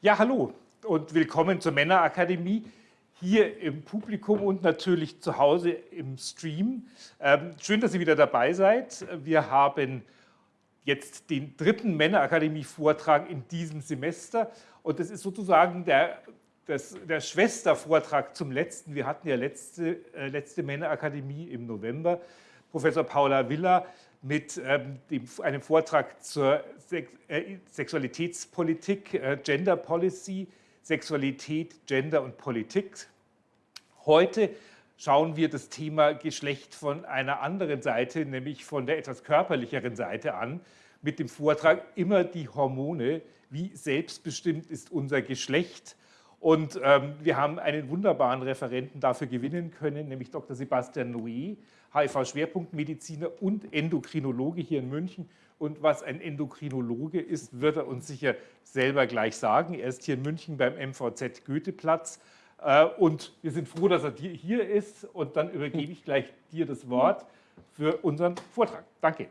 Ja, hallo und willkommen zur Männerakademie hier im Publikum und natürlich zu Hause im Stream. Ähm, schön, dass ihr wieder dabei seid. Wir haben jetzt den dritten Männerakademie-Vortrag in diesem Semester und das ist sozusagen der, das, der Schwestervortrag zum letzten. Wir hatten ja letzte, äh, letzte Männerakademie im November. Professor Paula Villa mit ähm, dem, einem Vortrag zur Sex äh, Sexualitätspolitik, äh, Gender Policy, Sexualität, Gender und Politik. Heute schauen wir das Thema Geschlecht von einer anderen Seite, nämlich von der etwas körperlicheren Seite an, mit dem Vortrag Immer die Hormone, wie selbstbestimmt ist unser Geschlecht. Und ähm, wir haben einen wunderbaren Referenten dafür gewinnen können, nämlich Dr. Sebastian Noé, HIV-Schwerpunktmediziner und Endokrinologe hier in München. Und was ein Endokrinologe ist, wird er uns sicher selber gleich sagen. Er ist hier in München beim MVZ Goetheplatz. Äh, und wir sind froh, dass er hier ist. Und dann übergebe ich gleich dir das Wort für unseren Vortrag. Danke.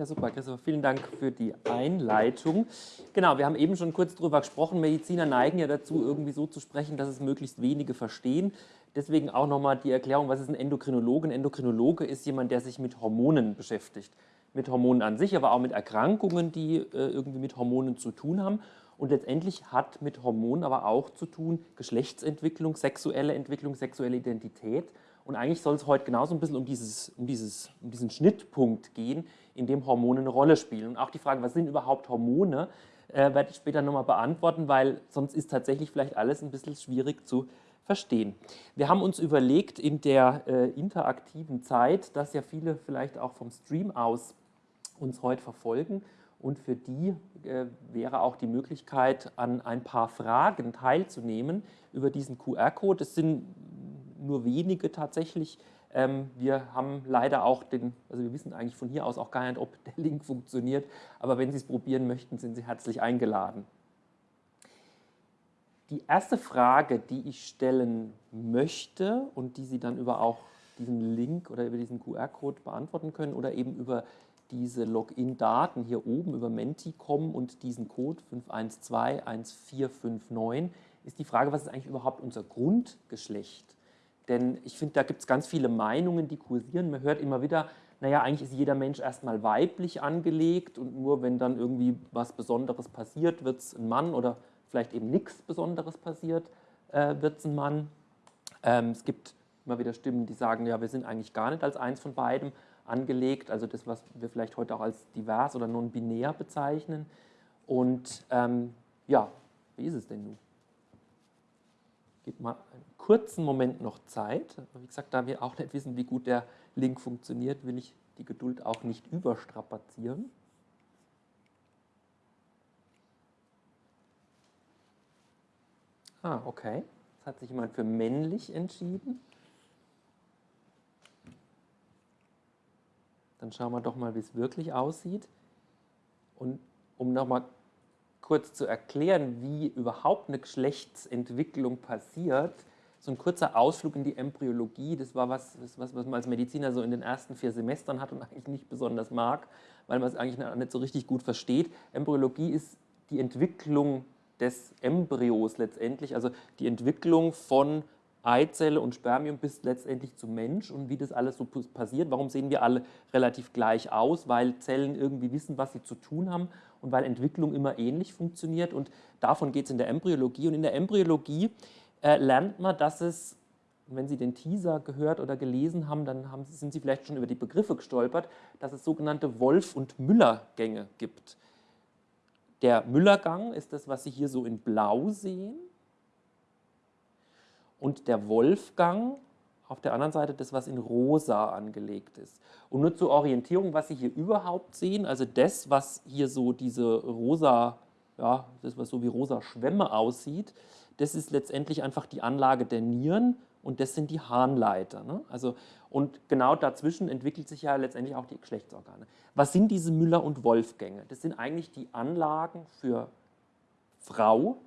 Ja, super, Christopher. Vielen Dank für die Einleitung. Genau, wir haben eben schon kurz darüber gesprochen. Mediziner neigen ja dazu, irgendwie so zu sprechen, dass es möglichst wenige verstehen. Deswegen auch nochmal die Erklärung, was ist ein Endokrinologe? Ein Endokrinologe ist jemand, der sich mit Hormonen beschäftigt. Mit Hormonen an sich, aber auch mit Erkrankungen, die äh, irgendwie mit Hormonen zu tun haben. Und letztendlich hat mit Hormonen aber auch zu tun Geschlechtsentwicklung, sexuelle Entwicklung, sexuelle Identität. Und eigentlich soll es heute genauso ein bisschen um, dieses, um, dieses, um diesen Schnittpunkt gehen, in dem Hormone eine Rolle spielen. Und auch die Frage, was sind überhaupt Hormone, äh, werde ich später nochmal beantworten, weil sonst ist tatsächlich vielleicht alles ein bisschen schwierig zu verstehen. Wir haben uns überlegt in der äh, interaktiven Zeit, dass ja viele vielleicht auch vom Stream aus uns heute verfolgen und für die äh, wäre auch die Möglichkeit, an ein paar Fragen teilzunehmen über diesen QR-Code. Es sind nur wenige tatsächlich. Ähm, wir haben leider auch den, also wir wissen eigentlich von hier aus auch gar nicht, ob der Link funktioniert, aber wenn Sie es probieren möchten, sind Sie herzlich eingeladen. Die erste Frage, die ich stellen möchte und die Sie dann über auch diesen Link oder über diesen QR-Code beantworten können oder eben über diese Login-Daten hier oben über Menti kommen und diesen Code 5121459, ist die Frage, was ist eigentlich überhaupt unser Grundgeschlecht? Denn ich finde, da gibt es ganz viele Meinungen, die kursieren. Man hört immer wieder, naja, eigentlich ist jeder Mensch erstmal weiblich angelegt und nur wenn dann irgendwie was Besonderes passiert, wird es ein Mann oder vielleicht eben nichts Besonderes passiert, äh, wird es ein Mann. Ähm, es gibt immer wieder Stimmen, die sagen, ja, wir sind eigentlich gar nicht als eins von beidem angelegt, also das, was wir vielleicht heute auch als divers oder non-binär bezeichnen. Und ähm, ja, wie ist es denn nun? Gib mal einen kurzen Moment noch Zeit. Wie gesagt, da wir auch nicht wissen, wie gut der Link funktioniert, will ich die Geduld auch nicht überstrapazieren. Ah, okay. Jetzt hat sich jemand für männlich entschieden. Dann schauen wir doch mal, wie es wirklich aussieht. Und um nochmal kurz zu erklären, wie überhaupt eine Geschlechtsentwicklung passiert, so ein kurzer Ausflug in die Embryologie, das war was, was, was man als Mediziner so in den ersten vier Semestern hat und eigentlich nicht besonders mag, weil man es eigentlich nicht so richtig gut versteht. Embryologie ist die Entwicklung des Embryos letztendlich, also die Entwicklung von Eizelle und Spermium bis letztendlich zum Mensch und wie das alles so passiert. Warum sehen wir alle relativ gleich aus? Weil Zellen irgendwie wissen, was sie zu tun haben und weil Entwicklung immer ähnlich funktioniert. Und davon geht es in der Embryologie. Und in der Embryologie äh, lernt man, dass es, wenn Sie den Teaser gehört oder gelesen haben, dann haben, sind Sie vielleicht schon über die Begriffe gestolpert, dass es sogenannte Wolf- und Müller-Gänge gibt. Der Müllergang ist das, was Sie hier so in blau sehen und der Wolfgang auf der anderen Seite das, was in rosa angelegt ist. Und nur zur Orientierung, was Sie hier überhaupt sehen, also das, was hier so diese rosa, ja, das, was so wie rosa Schwämme aussieht, das ist letztendlich einfach die Anlage der Nieren und das sind die Harnleiter. Ne? Also, und genau dazwischen entwickelt sich ja letztendlich auch die Geschlechtsorgane. Was sind diese Müller- und Wolfgänge? Das sind eigentlich die Anlagen für Frau,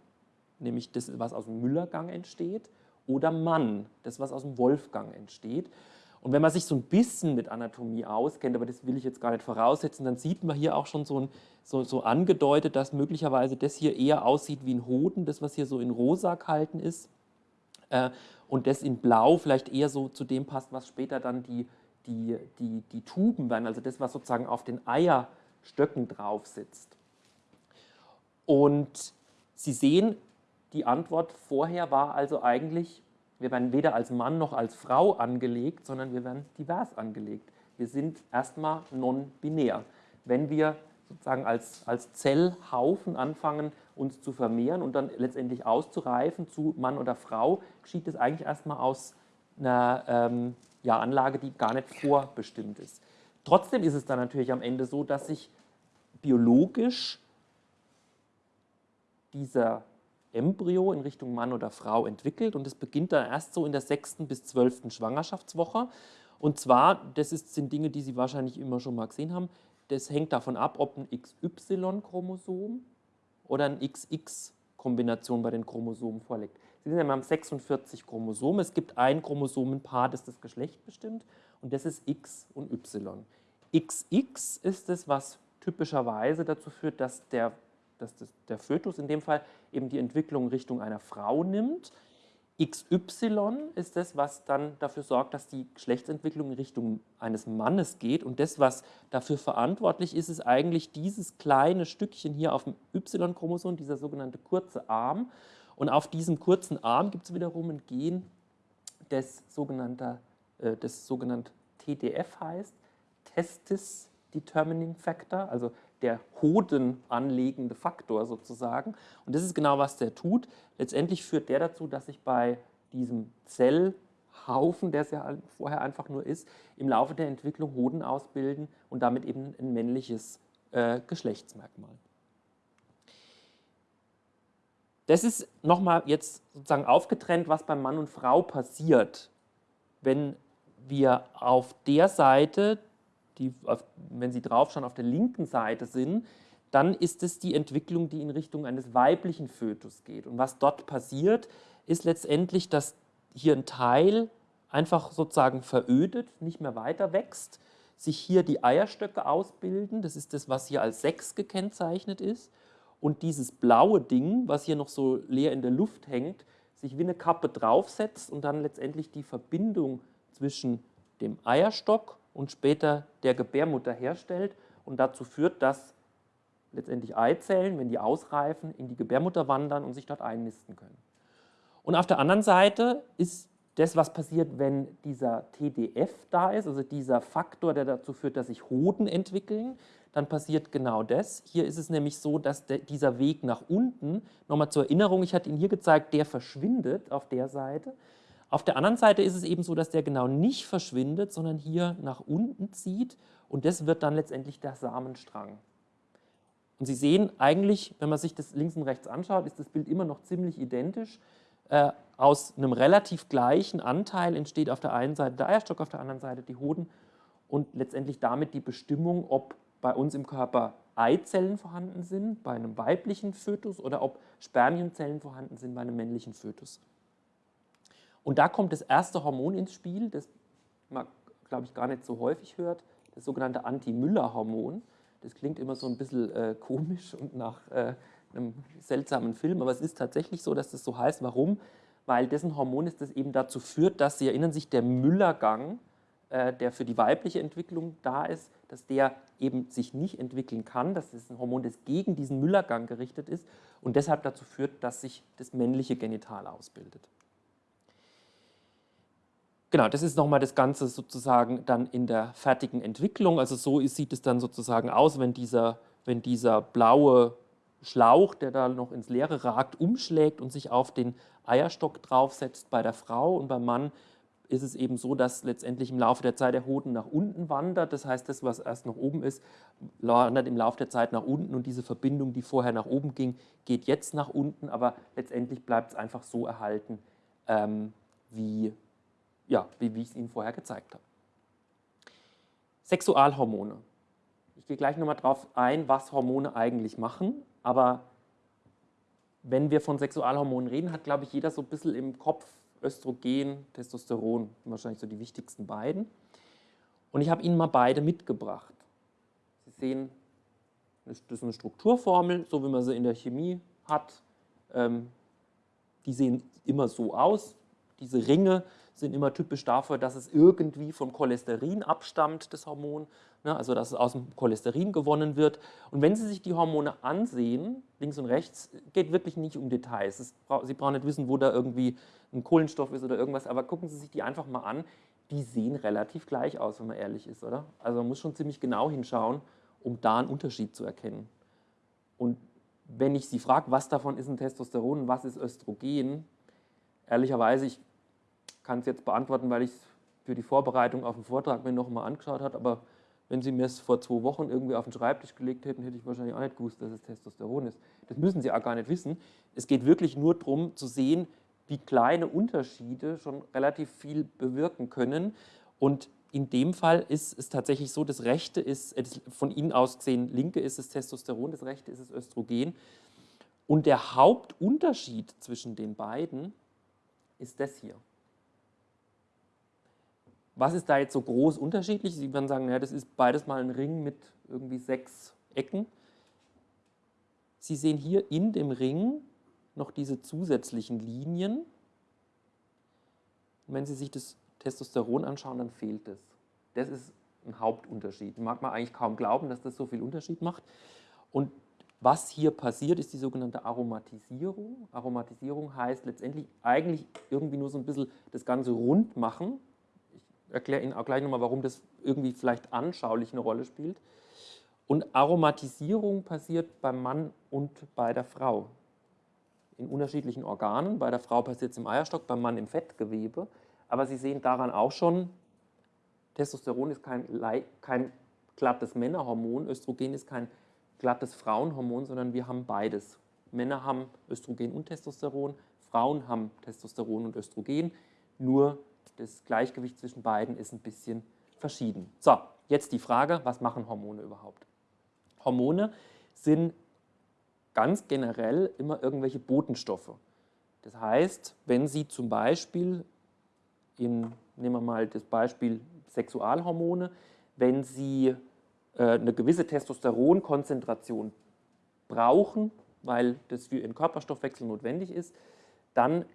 nämlich das, was aus dem Müllergang entsteht, oder Mann, das was aus dem Wolfgang entsteht. Und wenn man sich so ein bisschen mit Anatomie auskennt, aber das will ich jetzt gar nicht voraussetzen, dann sieht man hier auch schon so, ein, so, so angedeutet, dass möglicherweise das hier eher aussieht wie ein Hoden, das, was hier so in rosa gehalten ist. Äh, und das in blau vielleicht eher so zu dem passt, was später dann die, die, die, die Tuben werden, also das, was sozusagen auf den Eierstöcken drauf sitzt. Und Sie sehen, die Antwort vorher war also eigentlich wir werden weder als Mann noch als Frau angelegt, sondern wir werden divers angelegt. Wir sind erstmal non-binär. Wenn wir sozusagen als, als Zellhaufen anfangen, uns zu vermehren und dann letztendlich auszureifen zu Mann oder Frau, geschieht es eigentlich erstmal aus einer ähm, ja, Anlage, die gar nicht vorbestimmt ist. Trotzdem ist es dann natürlich am Ende so, dass sich biologisch dieser Embryo in Richtung Mann oder Frau entwickelt und es beginnt dann erst so in der sechsten bis zwölften Schwangerschaftswoche. Und zwar, das ist, sind Dinge, die Sie wahrscheinlich immer schon mal gesehen haben, das hängt davon ab, ob ein XY-Chromosom oder ein XX-Kombination bei den Chromosomen vorliegt. Sie sehen, wir haben 46 Chromosomen. Es gibt ein Chromosomenpaar, das das Geschlecht bestimmt und das ist X und Y. XX ist es, was typischerweise dazu führt, dass der dass das, der Fötus in dem Fall eben die Entwicklung Richtung einer Frau nimmt. XY ist das, was dann dafür sorgt, dass die Geschlechtsentwicklung in Richtung eines Mannes geht. Und das, was dafür verantwortlich ist, ist eigentlich dieses kleine Stückchen hier auf dem Y-Chromosom, dieser sogenannte kurze Arm. Und auf diesem kurzen Arm gibt es wiederum ein Gen, das sogenannte, äh, das sogenannte TDF heißt, Testis Determining Factor, also der Hoden anlegende Faktor sozusagen. Und das ist genau, was der tut. Letztendlich führt der dazu, dass sich bei diesem Zellhaufen, der es ja vorher einfach nur ist, im Laufe der Entwicklung Hoden ausbilden und damit eben ein männliches äh, Geschlechtsmerkmal. Das ist nochmal jetzt sozusagen aufgetrennt, was beim Mann und Frau passiert, wenn wir auf der Seite die, wenn Sie draufschauen, auf der linken Seite sind, dann ist es die Entwicklung, die in Richtung eines weiblichen Fötus geht. Und was dort passiert, ist letztendlich, dass hier ein Teil einfach sozusagen verödet, nicht mehr weiter wächst, sich hier die Eierstöcke ausbilden, das ist das, was hier als 6 gekennzeichnet ist, und dieses blaue Ding, was hier noch so leer in der Luft hängt, sich wie eine Kappe draufsetzt und dann letztendlich die Verbindung zwischen dem Eierstock und später der Gebärmutter herstellt und dazu führt, dass letztendlich Eizellen, wenn die ausreifen, in die Gebärmutter wandern und sich dort einnisten können. Und auf der anderen Seite ist das, was passiert, wenn dieser TDF da ist, also dieser Faktor, der dazu führt, dass sich Hoden entwickeln, dann passiert genau das. Hier ist es nämlich so, dass der, dieser Weg nach unten, nochmal zur Erinnerung, ich hatte Ihnen hier gezeigt, der verschwindet auf der Seite. Auf der anderen Seite ist es eben so, dass der genau nicht verschwindet, sondern hier nach unten zieht und das wird dann letztendlich der Samenstrang. Und Sie sehen eigentlich, wenn man sich das links und rechts anschaut, ist das Bild immer noch ziemlich identisch. Äh, aus einem relativ gleichen Anteil entsteht auf der einen Seite der Eierstock, auf der anderen Seite die Hoden und letztendlich damit die Bestimmung, ob bei uns im Körper Eizellen vorhanden sind, bei einem weiblichen Fötus oder ob Spermienzellen vorhanden sind bei einem männlichen Fötus. Und da kommt das erste Hormon ins Spiel, das man, glaube ich, gar nicht so häufig hört, das sogenannte Anti-Müller-Hormon. Das klingt immer so ein bisschen äh, komisch und nach äh, einem seltsamen Film, aber es ist tatsächlich so, dass das so heißt. Warum? Weil dessen Hormon ist, das eben dazu führt, dass, Sie erinnern sich, der Müllergang, äh, der für die weibliche Entwicklung da ist, dass der eben sich nicht entwickeln kann. Das ist ein Hormon, das gegen diesen Müllergang gerichtet ist und deshalb dazu führt, dass sich das männliche Genital ausbildet. Genau, das ist nochmal das Ganze sozusagen dann in der fertigen Entwicklung. Also so sieht es dann sozusagen aus, wenn dieser, wenn dieser blaue Schlauch, der da noch ins Leere ragt, umschlägt und sich auf den Eierstock draufsetzt bei der Frau und beim Mann ist es eben so, dass letztendlich im Laufe der Zeit der Hoden nach unten wandert. Das heißt, das, was erst noch oben ist, wandert im Laufe der Zeit nach unten und diese Verbindung, die vorher nach oben ging, geht jetzt nach unten, aber letztendlich bleibt es einfach so erhalten, ähm, wie ja, wie, wie ich es Ihnen vorher gezeigt habe. Sexualhormone. Ich gehe gleich nochmal darauf ein, was Hormone eigentlich machen, aber wenn wir von Sexualhormonen reden, hat, glaube ich, jeder so ein bisschen im Kopf Östrogen, Testosteron, wahrscheinlich so die wichtigsten beiden. Und ich habe Ihnen mal beide mitgebracht. Sie sehen, das ist eine Strukturformel, so wie man sie in der Chemie hat. Ähm, die sehen immer so aus. Diese Ringe sind immer typisch dafür, dass es irgendwie von Cholesterin abstammt, das Hormon, ne, also dass es aus dem Cholesterin gewonnen wird. Und wenn Sie sich die Hormone ansehen, links und rechts, geht wirklich nicht um Details. Es, Sie brauchen nicht wissen, wo da irgendwie ein Kohlenstoff ist oder irgendwas, aber gucken Sie sich die einfach mal an. Die sehen relativ gleich aus, wenn man ehrlich ist, oder? Also man muss schon ziemlich genau hinschauen, um da einen Unterschied zu erkennen. Und wenn ich Sie frage, was davon ist ein Testosteron und was ist Östrogen, ehrlicherweise, ich kann es jetzt beantworten, weil ich es für die Vorbereitung auf den Vortrag mir nochmal angeschaut habe, aber wenn Sie mir es vor zwei Wochen irgendwie auf den Schreibtisch gelegt hätten, hätte ich wahrscheinlich auch nicht gewusst, dass es Testosteron ist. Das müssen Sie auch gar nicht wissen. Es geht wirklich nur darum zu sehen, wie kleine Unterschiede schon relativ viel bewirken können. Und in dem Fall ist es tatsächlich so, das rechte ist, äh, von Ihnen aus gesehen, linke ist es Testosteron, das rechte ist es Östrogen. Und der Hauptunterschied zwischen den beiden ist das hier. Was ist da jetzt so groß unterschiedlich? Sie werden sagen, ja, das ist beides mal ein Ring mit irgendwie sechs Ecken. Sie sehen hier in dem Ring noch diese zusätzlichen Linien. Und wenn Sie sich das Testosteron anschauen, dann fehlt es. Das ist ein Hauptunterschied. Mag man eigentlich kaum glauben, dass das so viel Unterschied macht. Und was hier passiert, ist die sogenannte Aromatisierung. Aromatisierung heißt letztendlich eigentlich irgendwie nur so ein bisschen das Ganze rund machen, erkläre Ihnen auch gleich nochmal, warum das irgendwie vielleicht anschaulich eine Rolle spielt. Und Aromatisierung passiert beim Mann und bei der Frau. In unterschiedlichen Organen. Bei der Frau passiert es im Eierstock, beim Mann im Fettgewebe. Aber Sie sehen daran auch schon, Testosteron ist kein, kein glattes Männerhormon, Östrogen ist kein glattes Frauenhormon, sondern wir haben beides. Männer haben Östrogen und Testosteron, Frauen haben Testosteron und Östrogen, nur das Gleichgewicht zwischen beiden ist ein bisschen verschieden. So, jetzt die Frage, was machen Hormone überhaupt? Hormone sind ganz generell immer irgendwelche Botenstoffe. Das heißt, wenn Sie zum Beispiel, in, nehmen wir mal das Beispiel Sexualhormone, wenn Sie äh, eine gewisse Testosteronkonzentration brauchen, weil das für Ihren Körperstoffwechsel notwendig ist, dann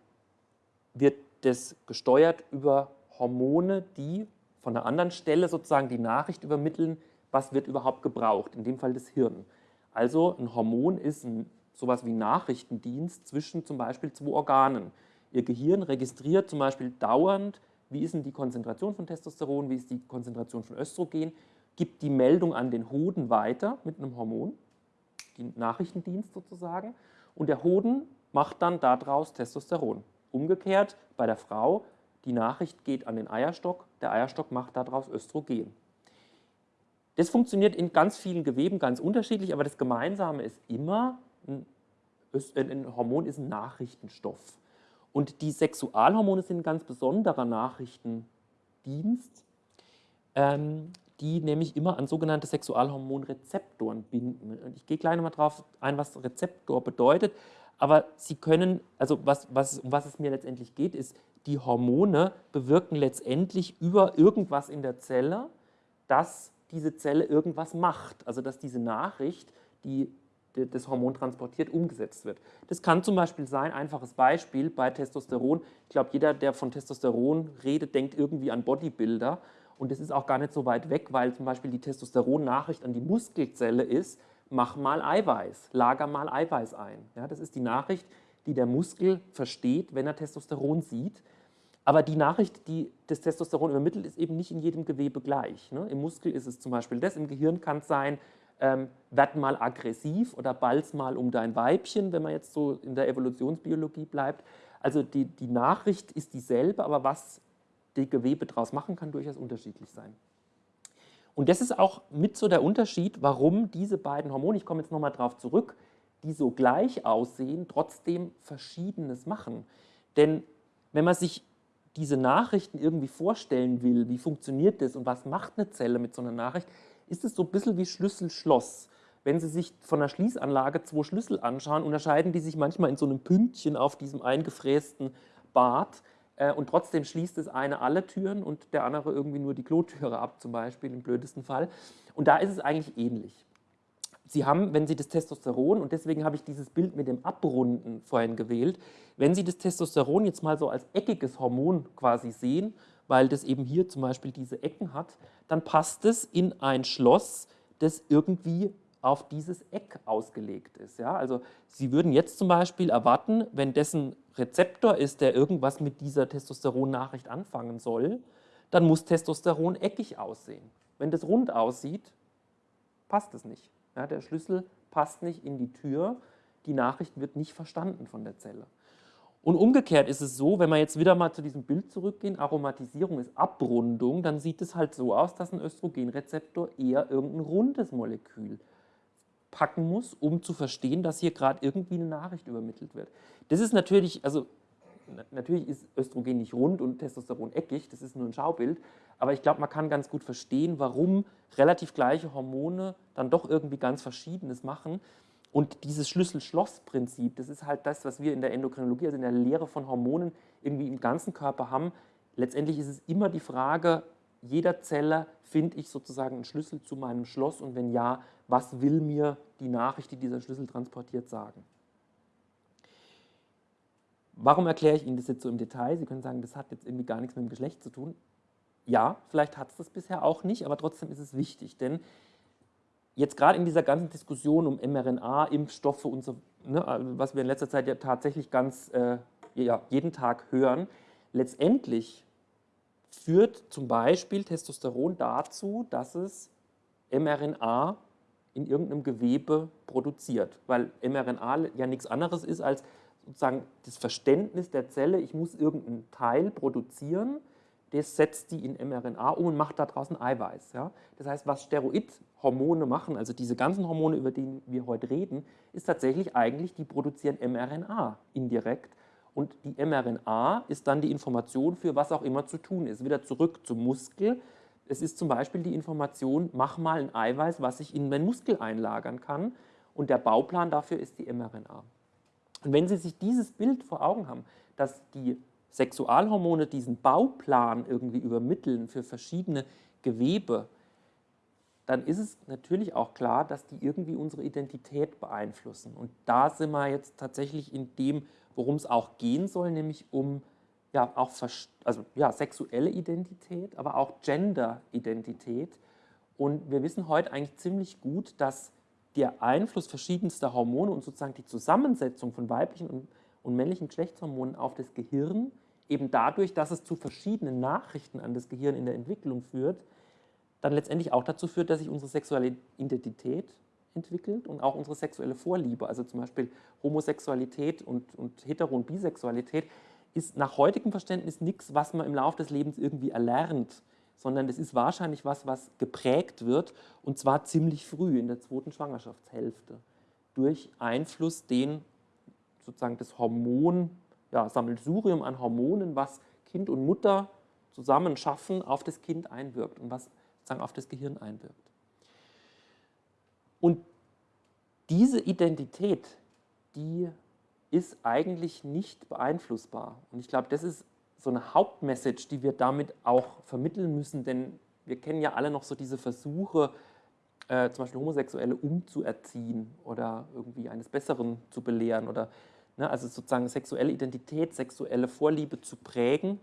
wird das gesteuert über Hormone, die von einer anderen Stelle sozusagen die Nachricht übermitteln, was wird überhaupt gebraucht, in dem Fall das Hirn. Also ein Hormon ist ein, sowas wie Nachrichtendienst zwischen zum Beispiel zwei Organen. Ihr Gehirn registriert zum Beispiel dauernd, wie ist denn die Konzentration von Testosteron, wie ist die Konzentration von Östrogen, gibt die Meldung an den Hoden weiter mit einem Hormon, den Nachrichtendienst sozusagen, und der Hoden macht dann daraus Testosteron. Umgekehrt bei der Frau, die Nachricht geht an den Eierstock, der Eierstock macht daraus Östrogen. Das funktioniert in ganz vielen Geweben ganz unterschiedlich, aber das Gemeinsame ist immer, ein, ein Hormon ist ein Nachrichtenstoff. Und die Sexualhormone sind ein ganz besonderer Nachrichtendienst, ähm, die nämlich immer an sogenannte Sexualhormonrezeptoren binden. Und ich gehe gleich nochmal drauf ein, was Rezeptor bedeutet. Aber sie können, also was, was, um was es mir letztendlich geht, ist, die Hormone bewirken letztendlich über irgendwas in der Zelle, dass diese Zelle irgendwas macht. Also dass diese Nachricht, die das Hormon transportiert, umgesetzt wird. Das kann zum Beispiel sein, einfaches Beispiel bei Testosteron. Ich glaube, jeder, der von Testosteron redet, denkt irgendwie an Bodybuilder. Und das ist auch gar nicht so weit weg, weil zum Beispiel die Testosteron-Nachricht an die Muskelzelle ist, mach mal Eiweiß, lager mal Eiweiß ein. Ja, das ist die Nachricht, die der Muskel versteht, wenn er Testosteron sieht. Aber die Nachricht, die das Testosteron übermittelt, ist eben nicht in jedem Gewebe gleich. Ne? Im Muskel ist es zum Beispiel das, im Gehirn kann es sein, ähm, werd mal aggressiv oder balz mal um dein Weibchen, wenn man jetzt so in der Evolutionsbiologie bleibt. Also die, die Nachricht ist dieselbe, aber was die Gewebe daraus machen kann, durchaus unterschiedlich sein. Und das ist auch mit so der Unterschied, warum diese beiden Hormone, ich komme jetzt nochmal darauf zurück, die so gleich aussehen, trotzdem Verschiedenes machen. Denn wenn man sich diese Nachrichten irgendwie vorstellen will, wie funktioniert das und was macht eine Zelle mit so einer Nachricht, ist es so ein bisschen wie Schlüssel-Schloss. Wenn Sie sich von der Schließanlage zwei Schlüssel anschauen, unterscheiden die sich manchmal in so einem Pünktchen auf diesem eingefrästen Bart. Äh, und trotzdem schließt das eine alle Türen und der andere irgendwie nur die Klotüre ab, zum Beispiel im blödesten Fall. Und da ist es eigentlich ähnlich. Sie haben, wenn Sie das Testosteron, und deswegen habe ich dieses Bild mit dem Abrunden vorhin gewählt, wenn Sie das Testosteron jetzt mal so als eckiges Hormon quasi sehen, weil das eben hier zum Beispiel diese Ecken hat, dann passt es in ein Schloss, das irgendwie auf dieses Eck ausgelegt ist. Ja? Also Sie würden jetzt zum Beispiel erwarten, wenn dessen Rezeptor ist, der irgendwas mit dieser Testosteron-Nachricht anfangen soll, dann muss Testosteron eckig aussehen. Wenn das rund aussieht, passt es nicht. Ja, der Schlüssel passt nicht in die Tür, die Nachricht wird nicht verstanden von der Zelle. Und umgekehrt ist es so, wenn wir jetzt wieder mal zu diesem Bild zurückgehen, Aromatisierung ist Abrundung, dann sieht es halt so aus, dass ein Östrogenrezeptor eher irgendein rundes Molekül packen muss, um zu verstehen, dass hier gerade irgendwie eine Nachricht übermittelt wird. Das ist natürlich, also natürlich ist Östrogen nicht rund und Testosteron eckig, das ist nur ein Schaubild, aber ich glaube, man kann ganz gut verstehen, warum relativ gleiche Hormone dann doch irgendwie ganz Verschiedenes machen. Und dieses Schlüssel-Schloss-Prinzip, das ist halt das, was wir in der Endokrinologie, also in der Lehre von Hormonen, irgendwie im ganzen Körper haben. Letztendlich ist es immer die Frage, jeder Zelle finde ich sozusagen einen Schlüssel zu meinem Schloss und wenn ja, was will mir die Nachricht, die dieser Schlüssel transportiert, sagen? Warum erkläre ich Ihnen das jetzt so im Detail? Sie können sagen, das hat jetzt irgendwie gar nichts mit dem Geschlecht zu tun. Ja, vielleicht hat es das bisher auch nicht, aber trotzdem ist es wichtig, denn jetzt gerade in dieser ganzen Diskussion um mRNA, Impfstoffe und so, ne, was wir in letzter Zeit ja tatsächlich ganz äh, ja, jeden Tag hören, letztendlich führt zum Beispiel Testosteron dazu, dass es mRNA in irgendeinem Gewebe produziert, weil mRNA ja nichts anderes ist als sozusagen das Verständnis der Zelle, ich muss irgendeinen Teil produzieren, das setzt die in mRNA um und macht daraus ein Eiweiß. Ja? Das heißt, was Steroidhormone machen, also diese ganzen Hormone, über die wir heute reden, ist tatsächlich eigentlich, die produzieren mRNA indirekt und die mRNA ist dann die Information für was auch immer zu tun ist. Wieder zurück zum Muskel. Es ist zum Beispiel die Information, mach mal ein Eiweiß, was ich in meinen Muskel einlagern kann. Und der Bauplan dafür ist die mRNA. Und wenn Sie sich dieses Bild vor Augen haben, dass die Sexualhormone diesen Bauplan irgendwie übermitteln für verschiedene Gewebe, dann ist es natürlich auch klar, dass die irgendwie unsere Identität beeinflussen. Und da sind wir jetzt tatsächlich in dem worum es auch gehen soll, nämlich um ja, auch also, ja, sexuelle Identität, aber auch Gender-Identität. Und wir wissen heute eigentlich ziemlich gut, dass der Einfluss verschiedenster Hormone und sozusagen die Zusammensetzung von weiblichen und, männlichen Geschlechtshormonen auf das Gehirn eben dadurch, dass es zu verschiedenen Nachrichten an das Gehirn in der Entwicklung führt, dann letztendlich auch dazu führt, dass sich unsere sexuelle Identität entwickelt und auch unsere sexuelle Vorliebe, also zum Beispiel Homosexualität und, und Hetero- und Bisexualität, ist nach heutigem Verständnis nichts, was man im Laufe des Lebens irgendwie erlernt, sondern es ist wahrscheinlich was, was geprägt wird und zwar ziemlich früh in der zweiten Schwangerschaftshälfte durch Einfluss, den sozusagen das Hormon, ja, Sammelsurium an Hormonen, was Kind und Mutter zusammen schaffen, auf das Kind einwirkt und was sozusagen auf das Gehirn einwirkt. Und diese Identität, die ist eigentlich nicht beeinflussbar. Und ich glaube, das ist so eine Hauptmessage, die wir damit auch vermitteln müssen, denn wir kennen ja alle noch so diese Versuche, äh, zum Beispiel Homosexuelle umzuerziehen oder irgendwie eines Besseren zu belehren oder ne, also sozusagen sexuelle Identität, sexuelle Vorliebe zu prägen.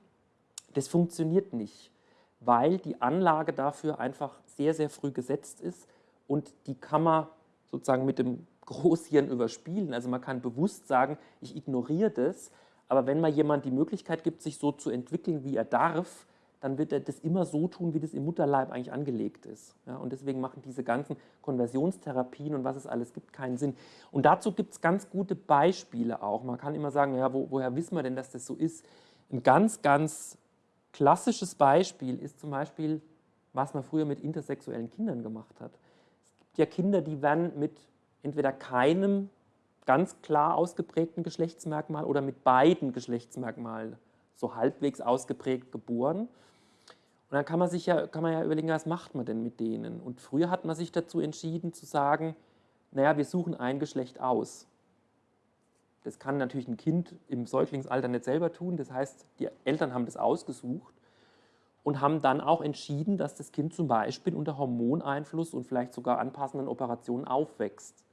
Das funktioniert nicht, weil die Anlage dafür einfach sehr, sehr früh gesetzt ist und die kann man sozusagen mit dem Großhirn überspielen. Also man kann bewusst sagen, ich ignoriere das, aber wenn man jemand die Möglichkeit gibt, sich so zu entwickeln, wie er darf, dann wird er das immer so tun, wie das im Mutterleib eigentlich angelegt ist. Ja, und deswegen machen diese ganzen Konversionstherapien und was es alles gibt keinen Sinn. Und dazu gibt es ganz gute Beispiele auch. Man kann immer sagen, ja, wo, woher wissen wir denn, dass das so ist? Ein ganz, ganz klassisches Beispiel ist zum Beispiel, was man früher mit intersexuellen Kindern gemacht hat ja Kinder, die werden mit entweder keinem ganz klar ausgeprägten Geschlechtsmerkmal oder mit beiden Geschlechtsmerkmalen so halbwegs ausgeprägt geboren. Und dann kann man sich ja, kann man ja überlegen, was macht man denn mit denen? Und früher hat man sich dazu entschieden zu sagen, naja, wir suchen ein Geschlecht aus. Das kann natürlich ein Kind im Säuglingsalter nicht selber tun. Das heißt, die Eltern haben das ausgesucht und haben dann auch entschieden, dass das Kind zum Beispiel unter Hormoneinfluss und vielleicht sogar anpassenden Operationen aufwächst.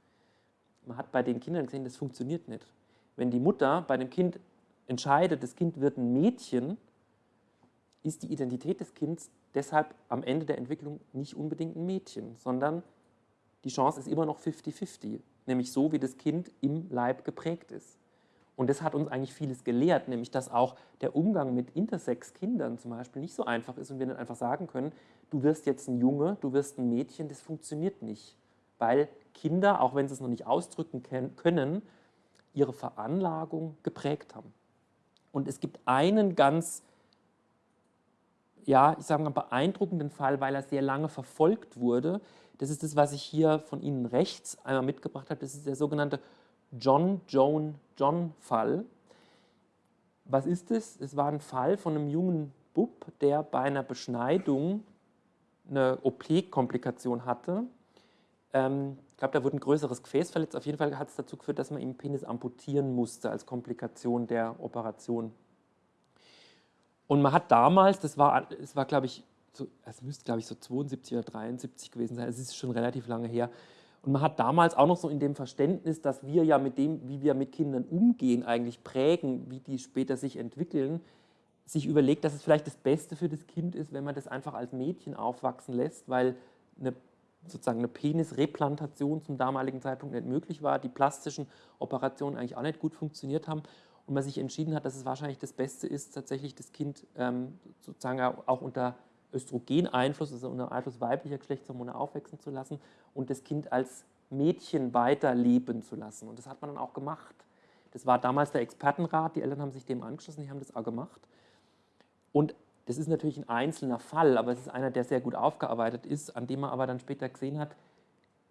Man hat bei den Kindern gesehen, das funktioniert nicht. Wenn die Mutter bei dem Kind entscheidet, das Kind wird ein Mädchen, ist die Identität des Kindes deshalb am Ende der Entwicklung nicht unbedingt ein Mädchen, sondern die Chance ist immer noch 50-50, nämlich so, wie das Kind im Leib geprägt ist. Und das hat uns eigentlich vieles gelehrt, nämlich dass auch der Umgang mit Intersex-Kindern zum Beispiel nicht so einfach ist und wir nicht einfach sagen können, du wirst jetzt ein Junge, du wirst ein Mädchen, das funktioniert nicht. Weil Kinder, auch wenn sie es noch nicht ausdrücken können, ihre Veranlagung geprägt haben. Und es gibt einen ganz, ja, ich sage mal, beeindruckenden Fall, weil er sehr lange verfolgt wurde. Das ist das, was ich hier von Ihnen rechts einmal mitgebracht habe. Das ist der sogenannte John Joan John Fall. Was ist es? Es war ein Fall von einem jungen Bub, der bei einer Beschneidung eine OP-Komplikation hatte. Ähm, ich glaube, da wurde ein größeres Gefäß verletzt. Auf jeden Fall hat es dazu geführt, dass man ihm Penis amputieren musste als Komplikation der Operation. Und man hat damals, das war, es war glaube ich, so, es müsste glaube ich so 72 oder 73 gewesen sein, es ist schon relativ lange her, und man hat damals auch noch so in dem Verständnis, dass wir ja mit dem, wie wir mit Kindern umgehen, eigentlich prägen, wie die später sich entwickeln, sich überlegt, dass es vielleicht das Beste für das Kind ist, wenn man das einfach als Mädchen aufwachsen lässt, weil eine, sozusagen eine Penisreplantation zum damaligen Zeitpunkt nicht möglich war, die plastischen Operationen eigentlich auch nicht gut funktioniert haben und man sich entschieden hat, dass es wahrscheinlich das Beste ist, tatsächlich das Kind ähm, sozusagen auch unter Östrogeneinfluss, also unter Einfluss weiblicher Geschlechtshormone aufwachsen zu lassen und das Kind als Mädchen weiterleben zu lassen. Und das hat man dann auch gemacht. Das war damals der Expertenrat, die Eltern haben sich dem angeschlossen, die haben das auch gemacht. Und das ist natürlich ein einzelner Fall, aber es ist einer, der sehr gut aufgearbeitet ist, an dem man aber dann später gesehen hat,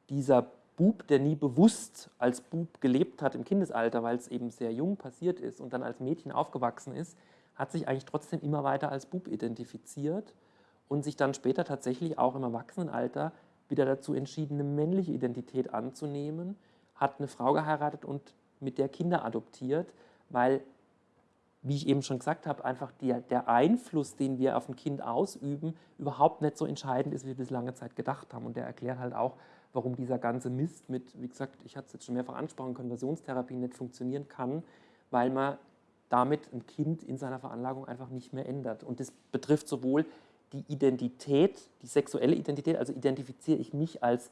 dieser Bub, der nie bewusst als Bub gelebt hat im Kindesalter, weil es eben sehr jung passiert ist und dann als Mädchen aufgewachsen ist, hat sich eigentlich trotzdem immer weiter als Bub identifiziert und sich dann später tatsächlich auch im Erwachsenenalter wieder dazu entschieden, eine männliche Identität anzunehmen, hat eine Frau geheiratet und mit der Kinder adoptiert, weil, wie ich eben schon gesagt habe, einfach die, der Einfluss, den wir auf ein Kind ausüben, überhaupt nicht so entscheidend ist, wie wir bis lange Zeit gedacht haben. Und der erklärt halt auch, warum dieser ganze Mist mit, wie gesagt, ich hatte es jetzt schon mehrfach angesprochen, Konversionstherapie nicht funktionieren kann, weil man damit ein Kind in seiner Veranlagung einfach nicht mehr ändert. Und das betrifft sowohl die Identität, die sexuelle Identität, also identifiziere ich mich als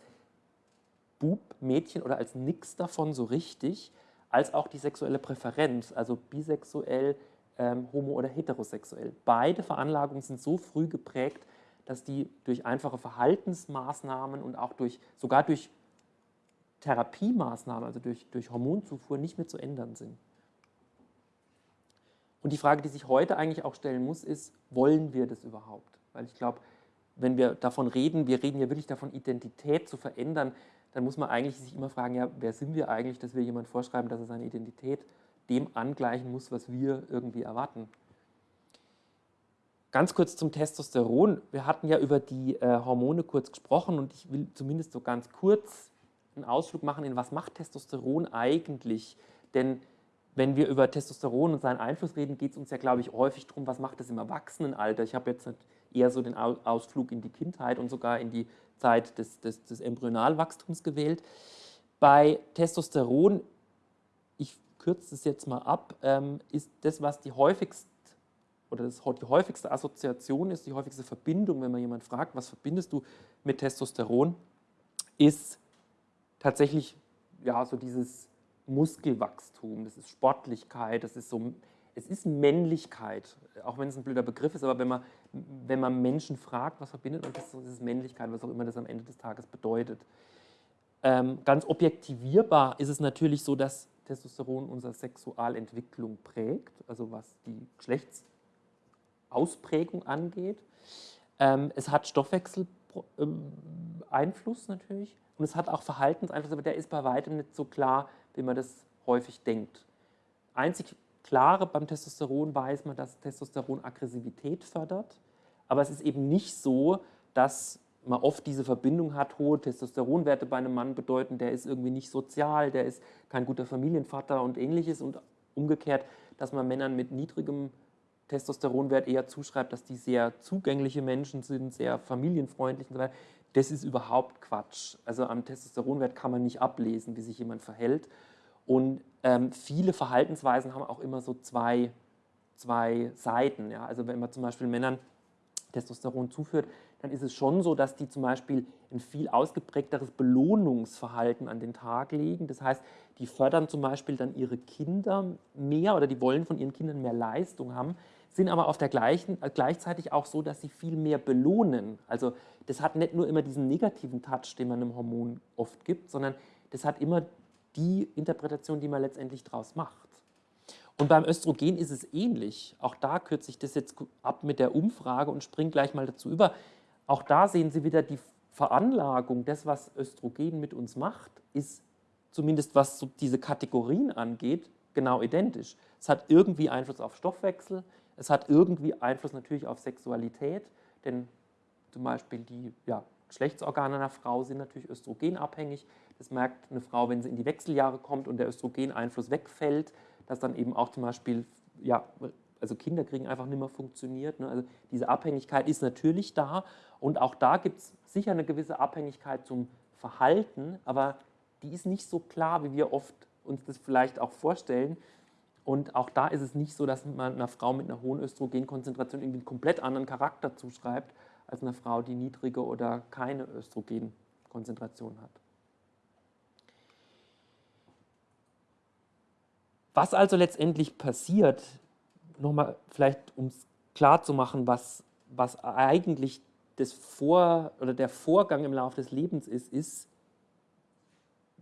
Bub, Mädchen oder als nix davon so richtig, als auch die sexuelle Präferenz, also bisexuell, ähm, homo- oder heterosexuell. Beide Veranlagungen sind so früh geprägt, dass die durch einfache Verhaltensmaßnahmen und auch durch, sogar durch Therapiemaßnahmen, also durch, durch Hormonzufuhr, nicht mehr zu ändern sind. Und die Frage, die sich heute eigentlich auch stellen muss, ist, wollen wir das überhaupt? Weil ich glaube, wenn wir davon reden, wir reden ja wirklich davon, Identität zu verändern, dann muss man eigentlich sich immer fragen, ja, wer sind wir eigentlich, dass wir jemand vorschreiben, dass er seine Identität dem angleichen muss, was wir irgendwie erwarten. Ganz kurz zum Testosteron. Wir hatten ja über die äh, Hormone kurz gesprochen und ich will zumindest so ganz kurz einen Ausflug machen in was macht Testosteron eigentlich? Denn wenn wir über Testosteron und seinen Einfluss reden, geht es uns ja, glaube ich, häufig darum, was macht das im Erwachsenenalter. Ich habe jetzt eher so den Ausflug in die Kindheit und sogar in die Zeit des, des, des Embryonalwachstums gewählt. Bei Testosteron, ich kürze es jetzt mal ab, ähm, ist das, was die häufigste oder das, die häufigste Assoziation ist, die häufigste Verbindung, wenn man jemand fragt, was verbindest du mit Testosteron, ist tatsächlich ja, so dieses Muskelwachstum, das ist Sportlichkeit, das ist so, es ist Männlichkeit, auch wenn es ein blöder Begriff ist, aber wenn man, wenn man Menschen fragt, was verbindet man, das ist Männlichkeit, was auch immer das am Ende des Tages bedeutet. Ähm, ganz objektivierbar ist es natürlich so, dass Testosteron unsere Sexualentwicklung prägt, also was die Geschlechtsausprägung angeht. Ähm, es hat Stoffwechseleinfluss natürlich und es hat auch Verhaltenseinfluss, aber der ist bei weitem nicht so klar, wie man das häufig denkt. Einzig klare beim Testosteron weiß man, dass Testosteron Aggressivität fördert, aber es ist eben nicht so, dass man oft diese Verbindung hat, hohe Testosteronwerte bei einem Mann bedeuten, der ist irgendwie nicht sozial, der ist kein guter Familienvater und ähnliches und umgekehrt, dass man Männern mit niedrigem Testosteronwert eher zuschreibt, dass die sehr zugängliche Menschen sind, sehr familienfreundlich und so weiter. Das ist überhaupt Quatsch. Also am Testosteronwert kann man nicht ablesen, wie sich jemand verhält. Und ähm, viele Verhaltensweisen haben auch immer so zwei, zwei Seiten. Ja? Also wenn man zum Beispiel Männern Testosteron zuführt, dann ist es schon so, dass die zum Beispiel ein viel ausgeprägteres Belohnungsverhalten an den Tag legen. Das heißt, die fördern zum Beispiel dann ihre Kinder mehr oder die wollen von ihren Kindern mehr Leistung haben, sind aber auf der gleichen, äh, gleichzeitig auch so, dass sie viel mehr belohnen. Also das hat nicht nur immer diesen negativen Touch, den man einem Hormon oft gibt, sondern das hat immer die Interpretation, die man letztendlich daraus macht. Und beim Östrogen ist es ähnlich. Auch da kürze ich das jetzt ab mit der Umfrage und springe gleich mal dazu über. Auch da sehen Sie wieder die Veranlagung, das, was Östrogen mit uns macht, ist zumindest was so diese Kategorien angeht, genau identisch. Es hat irgendwie Einfluss auf Stoffwechsel, es hat irgendwie Einfluss natürlich auf Sexualität, denn zum Beispiel die ja, Geschlechtsorgane einer Frau sind natürlich östrogenabhängig. Das merkt eine Frau, wenn sie in die Wechseljahre kommt und der Östrogeneinfluss wegfällt, dass dann eben auch zum Beispiel, ja, also Kinderkriegen einfach nicht mehr funktioniert. Ne? Also diese Abhängigkeit ist natürlich da und auch da gibt es sicher eine gewisse Abhängigkeit zum Verhalten, aber die ist nicht so klar, wie wir oft uns das vielleicht auch vorstellen. Und auch da ist es nicht so, dass man einer Frau mit einer hohen Östrogenkonzentration irgendwie einen komplett anderen Charakter zuschreibt, als einer Frau, die niedrige oder keine Östrogenkonzentration hat. Was also letztendlich passiert, nochmal vielleicht um es klar zu machen, was, was eigentlich das Vor oder der Vorgang im Laufe des Lebens ist, ist,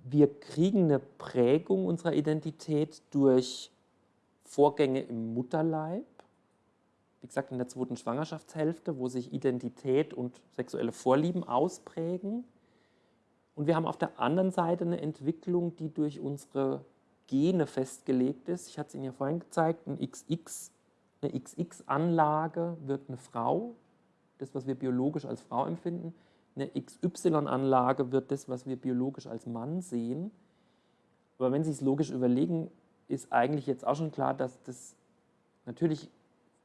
wir kriegen eine Prägung unserer Identität durch Vorgänge im Mutterleib, wie gesagt in der zweiten Schwangerschaftshälfte, wo sich Identität und sexuelle Vorlieben ausprägen. Und wir haben auf der anderen Seite eine Entwicklung, die durch unsere Gene festgelegt ist. Ich hatte es Ihnen ja vorhin gezeigt, ein XX, eine XX-Anlage wird eine Frau, das, was wir biologisch als Frau empfinden. Eine XY-Anlage wird das, was wir biologisch als Mann sehen. Aber wenn Sie es logisch überlegen, ist eigentlich jetzt auch schon klar, dass das natürlich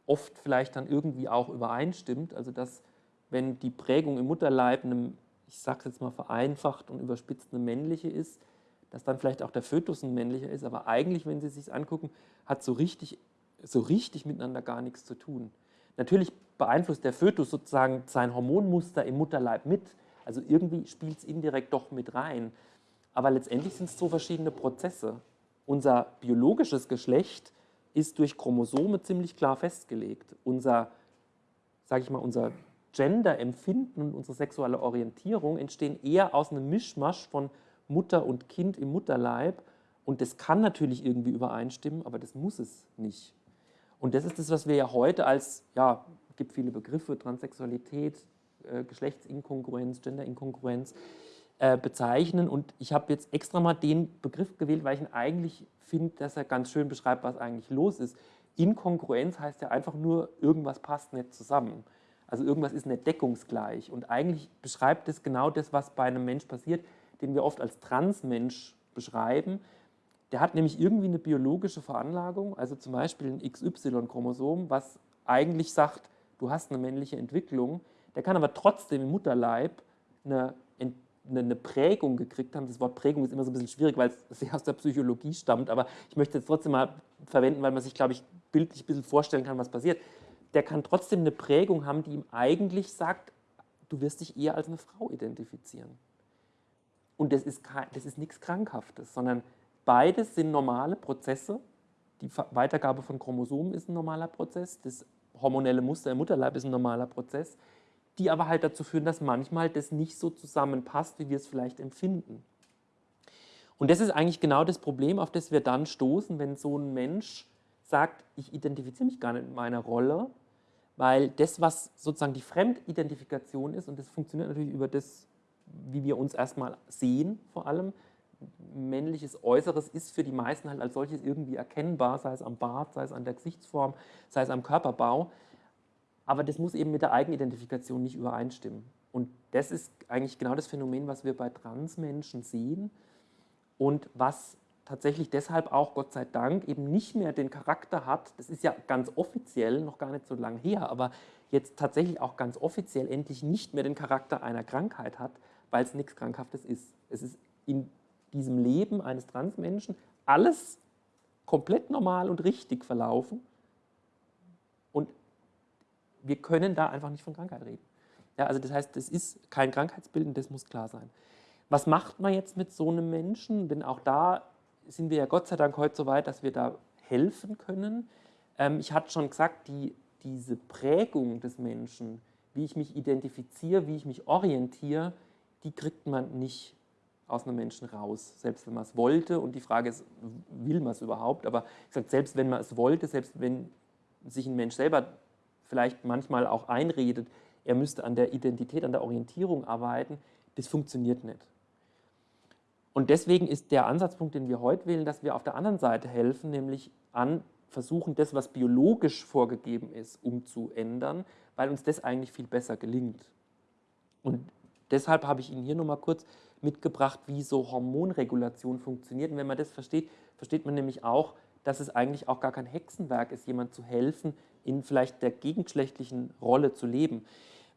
oft vielleicht dann irgendwie auch übereinstimmt. Also dass, wenn die Prägung im Mutterleib, einem, ich sage es jetzt mal vereinfacht und überspitzt, eine männliche ist, dass dann vielleicht auch der Fötus ein männlicher ist, aber eigentlich, wenn Sie es sich angucken, hat so richtig, so richtig miteinander gar nichts zu tun. Natürlich beeinflusst der Fötus sozusagen sein Hormonmuster im Mutterleib mit, also irgendwie spielt es indirekt doch mit rein. Aber letztendlich sind es so verschiedene Prozesse. Unser biologisches Geschlecht ist durch Chromosome ziemlich klar festgelegt. Unser, sage ich mal, unser Gender-Empfinden und unsere sexuelle Orientierung entstehen eher aus einem Mischmasch von Mutter und Kind im Mutterleib. Und das kann natürlich irgendwie übereinstimmen, aber das muss es nicht. Und das ist das, was wir ja heute als, ja, es gibt viele Begriffe, Transsexualität, äh, Geschlechtsinkongruenz, Genderinkongruenz äh, bezeichnen. Und ich habe jetzt extra mal den Begriff gewählt, weil ich ihn eigentlich finde, dass er ganz schön beschreibt, was eigentlich los ist. Inkongruenz heißt ja einfach nur, irgendwas passt nicht zusammen. Also irgendwas ist nicht deckungsgleich. Und eigentlich beschreibt es genau das, was bei einem Mensch passiert den wir oft als Transmensch beschreiben, der hat nämlich irgendwie eine biologische Veranlagung, also zum Beispiel ein XY-Chromosom, was eigentlich sagt, du hast eine männliche Entwicklung, der kann aber trotzdem im Mutterleib eine, eine, Prägung gekriegt haben. Das Wort Prägung ist immer so ein bisschen schwierig, weil es sehr aus der Psychologie stammt, aber ich möchte es trotzdem mal verwenden, weil man sich, glaube ich, bildlich ein bisschen vorstellen kann, was passiert. Der kann trotzdem eine Prägung haben, die ihm eigentlich sagt, du wirst dich eher als eine Frau identifizieren. Und das ist, das ist nichts Krankhaftes, sondern beides sind normale Prozesse. Die Weitergabe von Chromosomen ist ein normaler Prozess, das hormonelle Muster im Mutterleib ist ein normaler Prozess, die aber halt dazu führen, dass manchmal das nicht so zusammenpasst, wie wir es vielleicht empfinden. Und das ist eigentlich genau das Problem, auf das wir dann stoßen, wenn so ein Mensch sagt, ich identifiziere mich gar nicht mit meiner Rolle, weil das, was sozusagen die Fremdidentifikation ist, und das funktioniert natürlich über das wie wir uns erstmal sehen vor allem. Männliches Äußeres ist für die meisten halt als solches irgendwie erkennbar, sei es am Bart, sei es an der Gesichtsform, sei es am Körperbau. Aber das muss eben mit der Eigenidentifikation nicht übereinstimmen. Und das ist eigentlich genau das Phänomen, was wir bei Transmenschen sehen und was tatsächlich deshalb auch, Gott sei Dank, eben nicht mehr den Charakter hat, das ist ja ganz offiziell, noch gar nicht so lange her, aber jetzt tatsächlich auch ganz offiziell endlich nicht mehr den Charakter einer Krankheit hat, weil es nichts Krankhaftes ist. Es ist in diesem Leben eines Transmenschen alles komplett normal und richtig verlaufen und wir können da einfach nicht von Krankheit reden. Ja, also das heißt, das ist kein Krankheitsbild und das muss klar sein. Was macht man jetzt mit so einem Menschen? Denn auch da sind wir ja Gott sei Dank heute so weit, dass wir da helfen können. Ähm, ich hatte schon gesagt, die, diese Prägung des Menschen, wie ich mich identifiziere, wie ich mich orientiere, die kriegt man nicht aus einem Menschen raus, selbst wenn man es wollte. Und die Frage ist, will man es überhaupt? Aber ich sage, selbst wenn man es wollte, selbst wenn sich ein Mensch selber vielleicht manchmal auch einredet, er müsste an der Identität, an der Orientierung arbeiten, das funktioniert nicht. Und deswegen ist der Ansatzpunkt, den wir heute wählen, dass wir auf der anderen Seite helfen, nämlich an versuchen, das, was biologisch vorgegeben ist, umzuändern, weil uns das eigentlich viel besser gelingt. Und deshalb habe ich Ihnen hier nochmal kurz mitgebracht, wie so Hormonregulation funktioniert. Und wenn man das versteht, versteht man nämlich auch, dass es eigentlich auch gar kein Hexenwerk ist, jemand zu helfen, in vielleicht der gegengeschlechtlichen Rolle zu leben.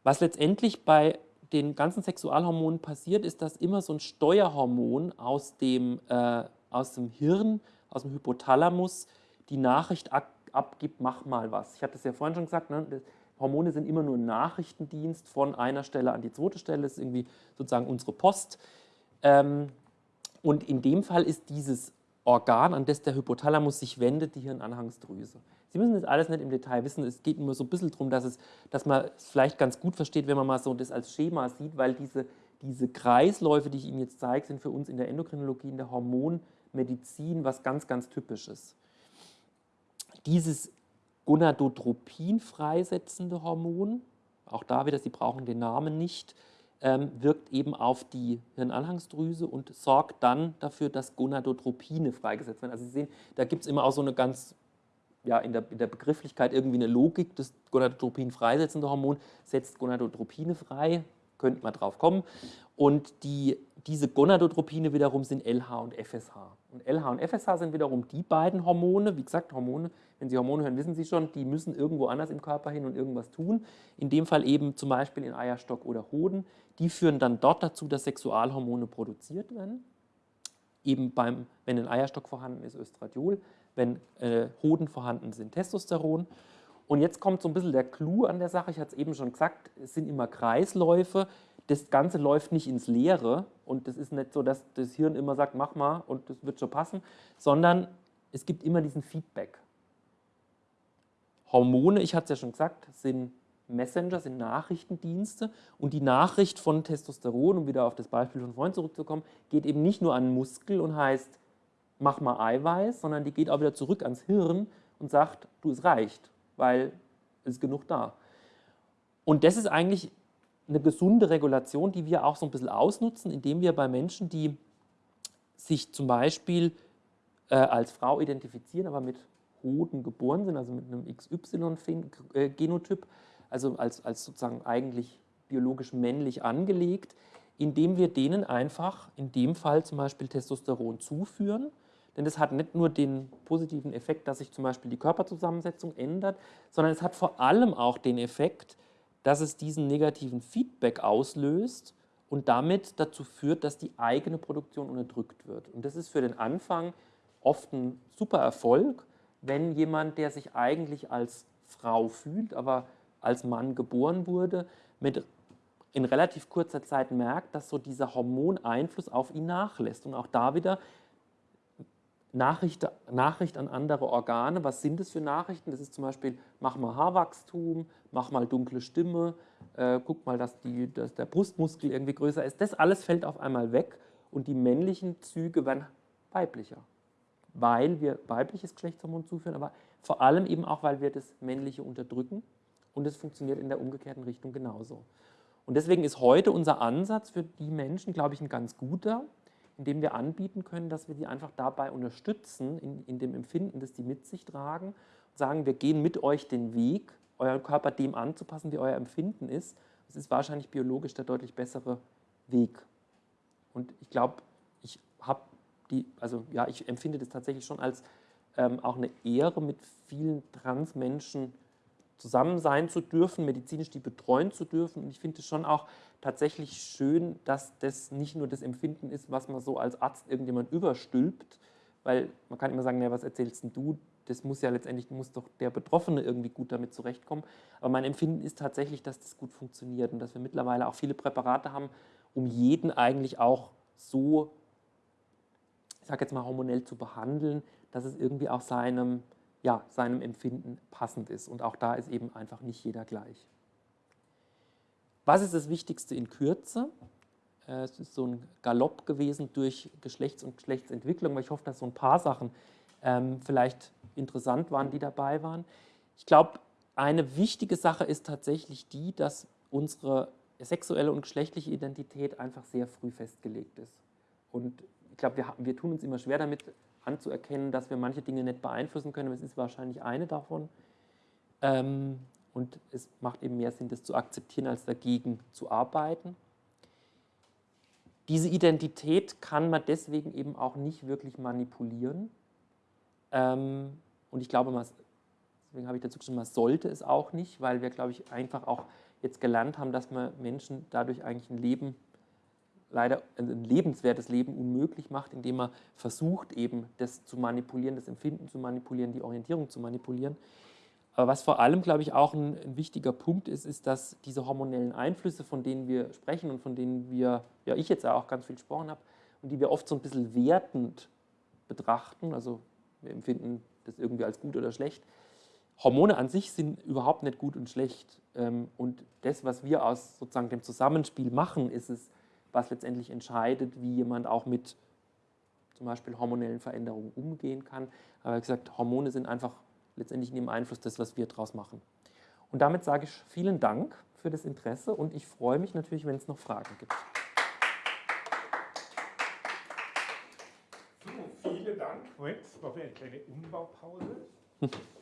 Was letztendlich bei den ganzen Sexualhormonen passiert, ist, dass immer so ein Steuerhormon aus dem, äh, aus dem Hirn, aus dem Hypothalamus, die Nachricht abgibt, mach mal was. Ich hatte es ja vorhin schon gesagt, ne? Hormone sind immer nur ein Nachrichtendienst von einer Stelle an die zweite Stelle, das ist irgendwie sozusagen unsere Post. Ähm, und in dem Fall ist dieses Organ, an das der Hypothalamus sich wendet, die Hirnanhangsdrüse. Sie müssen das alles nicht im Detail wissen, es geht nur so ein bisschen darum, dass, es, dass man es vielleicht ganz gut versteht, wenn man mal so das als Schema sieht, weil diese, diese Kreisläufe, die ich Ihnen jetzt zeige, sind für uns in der Endokrinologie, in der Hormonmedizin was ganz, ganz Typisches. Dieses Gonadotropin freisetzende Hormon, auch da wieder, Sie brauchen den Namen nicht, ähm, wirkt eben auf die Hirnanhangsdrüse und sorgt dann dafür, dass Gonadotropine freigesetzt werden. Also Sie sehen, da gibt es immer auch so eine ganz, ja, in der, in der Begrifflichkeit irgendwie eine Logik. Das Gonadotropin freisetzende Hormon setzt Gonadotropine frei, könnte man drauf kommen. Und die, diese Gonadotropine wiederum sind LH und FSH. Und LH und FSH sind wiederum die beiden Hormone, wie gesagt, Hormone, wenn Sie Hormone hören, wissen Sie schon, die müssen irgendwo anders im Körper hin und irgendwas tun. In dem Fall eben zum Beispiel in Eierstock oder Hoden. Die führen dann dort dazu, dass Sexualhormone produziert werden. Eben beim, wenn ein Eierstock vorhanden ist, Östradiol, wenn äh, Hoden vorhanden sind, Testosteron. Und jetzt kommt so ein bisschen der Clou an der Sache. Ich hatte es eben schon gesagt, es sind immer Kreisläufe. Das Ganze läuft nicht ins Leere und das ist nicht so, dass das Hirn immer sagt, mach mal und das wird schon passen, sondern es gibt immer diesen Feedback. Hormone, ich hatte es ja schon gesagt, sind Messenger, sind Nachrichtendienste und die Nachricht von Testosteron, um wieder auf das Beispiel von vorhin zurückzukommen, geht eben nicht nur an Muskel und heißt, mach mal Eiweiß, sondern die geht auch wieder zurück ans Hirn und sagt, du, es reicht, weil es ist genug da. Und das ist eigentlich eine gesunde Regulation, die wir auch so ein bisschen ausnutzen, indem wir bei Menschen, die sich zum Beispiel äh, als Frau identifizieren, aber mit Hoden geboren sind, also mit einem XY-Genotyp, also als, als sozusagen eigentlich biologisch männlich angelegt, indem wir denen einfach in dem Fall zum Beispiel Testosteron zuführen. Denn das hat nicht nur den positiven Effekt, dass sich zum Beispiel die Körperzusammensetzung ändert, sondern es hat vor allem auch den Effekt, dass es diesen negativen Feedback auslöst und damit dazu führt, dass die eigene Produktion unterdrückt wird. Und das ist für den Anfang oft ein super Erfolg, wenn jemand, der sich eigentlich als Frau fühlt, aber als Mann geboren wurde, mit in relativ kurzer Zeit merkt, dass so dieser Hormoneinfluss auf ihn nachlässt. Und auch da wieder Nachricht, Nachricht an andere Organe. Was sind das für Nachrichten? Das ist zum Beispiel, mach mal Haarwachstum, mach mal dunkle Stimme, äh, guck mal, dass, die, dass der Brustmuskel irgendwie größer ist. Das alles fällt auf einmal weg und die männlichen Züge werden weiblicher weil wir weibliches Geschlechtshormon zuführen, aber vor allem eben auch, weil wir das männliche unterdrücken und es funktioniert in der umgekehrten Richtung genauso. Und deswegen ist heute unser Ansatz für die Menschen, glaube ich, ein ganz guter, indem wir anbieten können, dass wir die einfach dabei unterstützen, in, in dem Empfinden, das die mit sich tragen, und sagen, wir gehen mit euch den Weg, euren Körper dem anzupassen, wie euer Empfinden ist, es ist wahrscheinlich biologisch der deutlich bessere Weg. Und ich glaube, ich habe die, also ja, ich empfinde das tatsächlich schon als ähm, auch eine Ehre, mit vielen Transmenschen zusammen sein zu dürfen, medizinisch die betreuen zu dürfen. Und ich finde es schon auch tatsächlich schön, dass das nicht nur das Empfinden ist, was man so als Arzt irgendjemand überstülpt, weil man kann immer sagen, na, was erzählst denn du? Das muss ja letztendlich, muss doch der Betroffene irgendwie gut damit zurechtkommen. Aber mein Empfinden ist tatsächlich, dass das gut funktioniert und dass wir mittlerweile auch viele Präparate haben, um jeden eigentlich auch so, ich sage jetzt mal hormonell zu behandeln, dass es irgendwie auch seinem, ja, seinem Empfinden passend ist. Und auch da ist eben einfach nicht jeder gleich. Was ist das Wichtigste in Kürze? Äh, es ist so ein Galopp gewesen durch Geschlechts- und Geschlechtsentwicklung, weil ich hoffe, dass so ein paar Sachen ähm, vielleicht interessant waren, die dabei waren. Ich glaube, eine wichtige Sache ist tatsächlich die, dass unsere sexuelle und geschlechtliche Identität einfach sehr früh festgelegt ist. Und ich glaube, wir, wir tun uns immer schwer damit anzuerkennen, dass wir manche Dinge nicht beeinflussen können, aber es ist wahrscheinlich eine davon. Ähm, und es macht eben mehr Sinn, das zu akzeptieren, als dagegen zu arbeiten. Diese Identität kann man deswegen eben auch nicht wirklich manipulieren. Ähm, und ich glaube, man, deswegen habe ich dazu geschrieben, man sollte es auch nicht, weil wir, glaube ich, einfach auch jetzt gelernt haben, dass man Menschen dadurch eigentlich ein Leben, leider ein lebenswertes Leben unmöglich macht, indem man versucht, eben das zu manipulieren, das Empfinden zu manipulieren, die Orientierung zu manipulieren. Aber was vor allem, glaube ich, auch ein, ein, wichtiger Punkt ist, ist, dass diese hormonellen Einflüsse, von denen wir sprechen und von denen wir, ja ich jetzt auch ganz viel gesprochen habe, und die wir oft so ein bisschen wertend betrachten, also wir empfinden das irgendwie als gut oder schlecht. Hormone an sich sind überhaupt nicht gut und schlecht. Ähm, und das, was wir aus sozusagen dem Zusammenspiel machen, ist es, was letztendlich entscheidet, wie jemand auch mit zum Beispiel hormonellen Veränderungen umgehen kann. Aber wie gesagt, Hormone sind einfach letztendlich in dem Einfluss das, was wir daraus machen. Und damit sage ich vielen Dank für das Interesse und ich freue mich natürlich, wenn es noch Fragen gibt. So, vielen Dank. Jetzt machen wir eine kleine Umbaupause. Können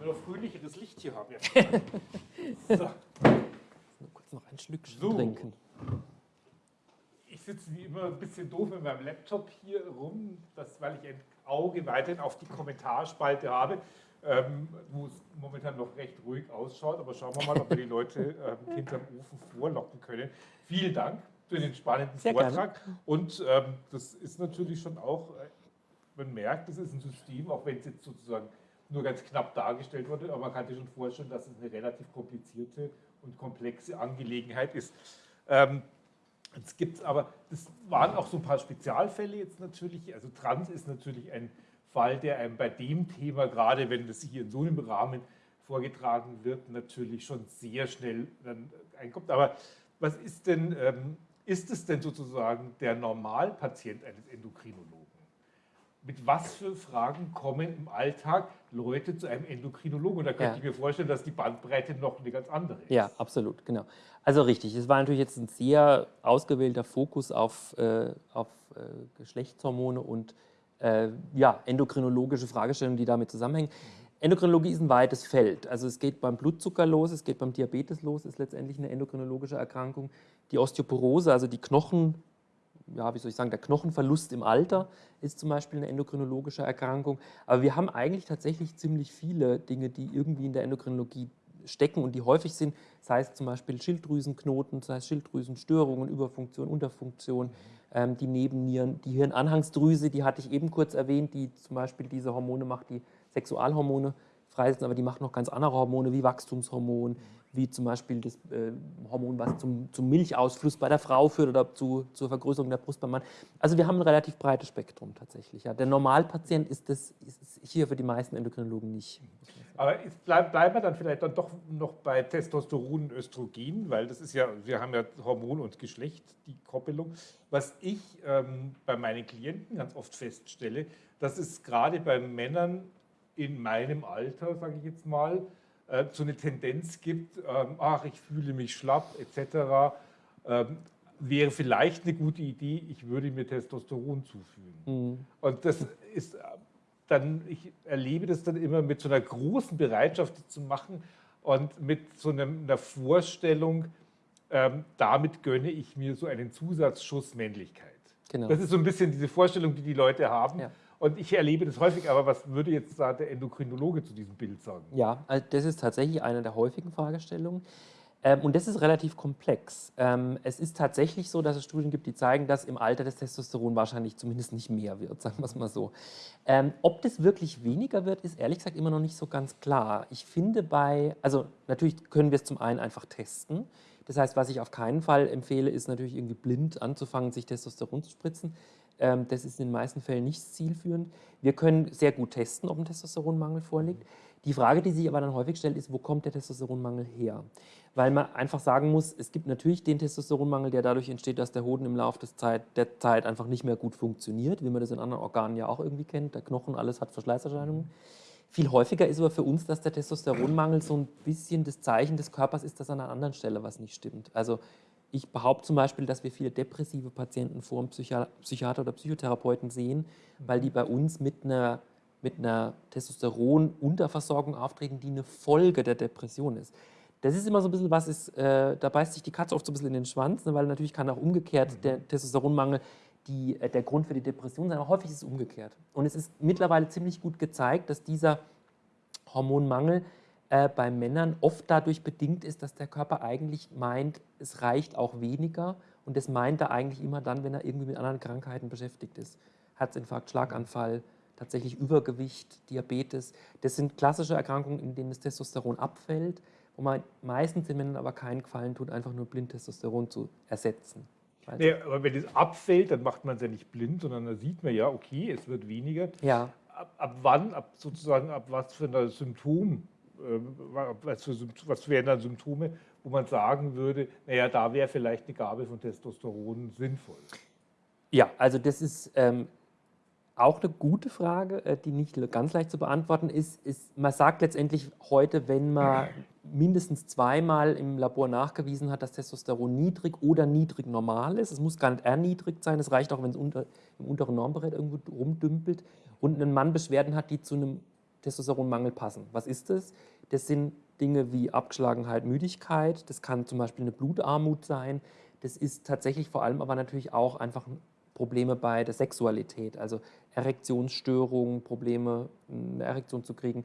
wir noch fröhlicheres Licht hier haben? so. Nur kurz noch ein Schlückchen so. trinken sitze wie immer ein bisschen doof mit meinem Laptop hier rum, das, weil ich ein Auge weiterhin auf die Kommentarspalte habe, ähm, wo es momentan noch recht ruhig ausschaut. Aber schauen wir mal, ob wir die Leute ähm, hinterm Ofen vorlocken können. Vielen Dank für den spannenden Sehr Vortrag. Gerne. Und ähm, das ist natürlich schon auch, äh, man merkt, das ist ein System, auch wenn es jetzt sozusagen nur ganz knapp dargestellt wurde, aber man kann sich schon vorstellen, dass es eine relativ komplizierte und komplexe Angelegenheit ist. Ähm, Jetzt gibt es aber, das waren auch so ein paar Spezialfälle jetzt natürlich. Also Trans ist natürlich ein Fall, der einem bei dem Thema, gerade wenn das hier in so einem Rahmen vorgetragen wird, natürlich schon sehr schnell dann einkommt. Aber was ist denn, ähm, ist es denn sozusagen der Normalpatient eines Endokrinologen? Mit was für Fragen kommen im Alltag Leute zu einem Endokrinologen? Und da könnte ja. ich mir vorstellen, dass die Bandbreite noch eine ganz andere ist. Ja, absolut, genau. Also richtig, es war natürlich jetzt ein sehr ausgewählter Fokus auf, äh, auf äh, Geschlechtshormone und äh, ja, endokrinologische Fragestellungen, die damit zusammenhängen. Endokrinologie ist ein weites Feld. Also es geht beim Blutzucker los, es geht beim Diabetes los, ist letztendlich eine endokrinologische Erkrankung. Die Osteoporose, also die Knochen, ja, wie soll ich sagen, der Knochenverlust im Alter ist zum Beispiel eine endokrinologische Erkrankung. Aber wir haben eigentlich tatsächlich ziemlich viele Dinge, die irgendwie in der Endokrinologie stecken und die häufig sind, sei es zum Beispiel Schilddrüsenknoten, sei es Schilddrüsenstörungen, Überfunktion, Unterfunktion, ähm, die Nebennieren, die Hirnanhangsdrüse, die hatte ich eben kurz erwähnt, die zum Beispiel diese Hormone macht, die Sexualhormone freisetzen, aber die macht noch ganz andere Hormone wie Wachstumshormon, wie zum Beispiel das äh, Hormon, was zum, zum, Milchausfluss bei der Frau führt oder zu, zur Vergrößerung der Brust beim Mann. Also wir haben ein relativ breites Spektrum tatsächlich. Ja. Der Normalpatient ist das ist hier für die meisten Endokrinologen nicht. Aber bleiben bleib wir dann vielleicht dann doch noch bei Testosteron und Östrogen, weil das ist ja, wir haben ja Hormon und Geschlecht, die Koppelung. Was ich ähm, bei meinen Klienten ganz oft feststelle, dass es gerade bei Männern in meinem Alter, sage ich jetzt mal, äh, so eine Tendenz gibt, ähm, ach, ich fühle mich schlapp etc., ähm, wäre vielleicht eine gute Idee, ich würde mir Testosteron zufügen. Mhm. Und das ist, dann, ich erlebe das dann immer mit so einer großen Bereitschaft zu machen und mit so einer Vorstellung, ähm, damit gönne ich mir so einen Zusatzschuss Männlichkeit. Genau. Das ist so ein bisschen diese Vorstellung, die die Leute haben. Ja. Und ich erlebe das häufig, aber was würde jetzt da der Endokrinologe zu diesem Bild sagen? Ja, also das ist tatsächlich eine der häufigen Fragestellungen. Ähm, und das ist relativ komplex. Ähm, es ist tatsächlich so, dass es Studien gibt, die zeigen, dass im Alter das Testosteron wahrscheinlich zumindest nicht mehr wird, sagen wir es mal so. Ähm, ob das wirklich weniger wird, ist ehrlich gesagt immer noch nicht so ganz klar. Ich finde bei, also natürlich können wir es zum einen einfach testen. Das heißt, was ich auf keinen Fall empfehle, ist natürlich irgendwie blind anzufangen, sich Testosteron zu spritzen. Das ist in den meisten Fällen nicht zielführend. Wir können sehr gut testen, ob ein Testosteronmangel vorliegt. Die Frage, die sich aber dann häufig stellt, ist, wo kommt der Testosteronmangel her? Weil man einfach sagen muss, es gibt natürlich den Testosteronmangel, der dadurch entsteht, dass der Hoden im Laufe der Zeit einfach nicht mehr gut funktioniert, wie man das in anderen Organen ja auch irgendwie kennt. Der Knochen, alles hat Verschleißerscheinungen. Viel häufiger ist aber für uns, dass der Testosteronmangel so ein bisschen das Zeichen des Körpers ist, dass an einer anderen Stelle was nicht stimmt. Also ich behaupte zum Beispiel, dass wir viele depressive Patienten vor einem Psychiater oder Psychotherapeuten sehen, weil die bei uns mit einer mit einer Testosteron-Unterversorgung auftreten, die eine Folge der Depression ist. Das ist immer so ein bisschen was, ist, äh, da beißt sich die Katze oft so ein bisschen in den Schwanz, ne, weil natürlich kann auch umgekehrt mhm. der Testosteronmangel die, äh, der Grund für die Depression sein, aber häufig ist es umgekehrt. Und es ist mittlerweile ziemlich gut gezeigt, dass dieser Hormonmangel äh, bei Männern oft dadurch bedingt ist, dass der Körper eigentlich meint, es reicht auch weniger und das meint er eigentlich immer dann, wenn er irgendwie mit anderen Krankheiten beschäftigt ist. Herzinfarkt, Schlaganfall, tatsächlich Übergewicht, Diabetes. Das sind klassische Erkrankungen, in denen das Testosteron abfällt, wo man meistens den Männern aber keinen Gefallen tut, einfach nur blind Testosteron zu ersetzen. Nee, aber wenn es abfällt, dann macht man es ja nicht blind, sondern da sieht man ja, okay, es wird weniger. Ja. Ab, ab wann, ab sozusagen, ab was für ein Symptom, was, für, was wären dann Symptome, wo man sagen würde, naja, da wäre vielleicht eine Gabe von Testosteron sinnvoll? Ja, also das ist ähm, auch eine gute Frage, äh, die nicht ganz leicht zu beantworten ist, ist, man sagt letztendlich heute, wenn man mindestens zweimal im Labor nachgewiesen hat, dass Testosteron niedrig oder niedrig normal ist, es muss gar nicht erniedrigt sein, es reicht auch, wenn es unter, im unteren Normbereich irgendwo rumdümpelt und ein Mann Beschwerden hat, die zu einem Testosteronmangel passen. Was ist das? Das sind Dinge wie Abgeschlagenheit, Müdigkeit, das kann zum Beispiel eine Blutarmut sein, das ist tatsächlich vor allem aber natürlich auch einfach ein Probleme bei der Sexualität, also Erektionsstörungen, Probleme, eine Erektion zu kriegen,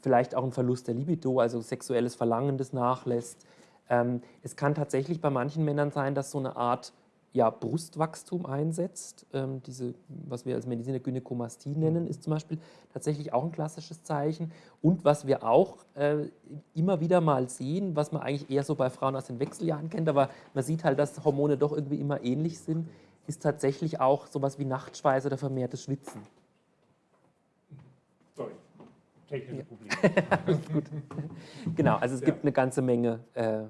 vielleicht auch ein Verlust der Libido, also sexuelles Verlangen, das nachlässt. Ähm, es kann tatsächlich bei manchen Männern sein, dass so eine Art ja, Brustwachstum einsetzt. Ähm, diese, was wir als Mediziner Gynäkomastie nennen, ist zum Beispiel tatsächlich auch ein klassisches Zeichen. Und was wir auch äh, immer wieder mal sehen, was man eigentlich eher so bei Frauen aus den Wechseljahren kennt, aber man sieht halt, dass Hormone doch irgendwie immer ähnlich sind, ist tatsächlich auch sowas wie Nachtschweiß oder vermehrtes Schwitzen. Sorry, technische Probleme. Gut. Genau, also es gibt eine ganze Menge, äh,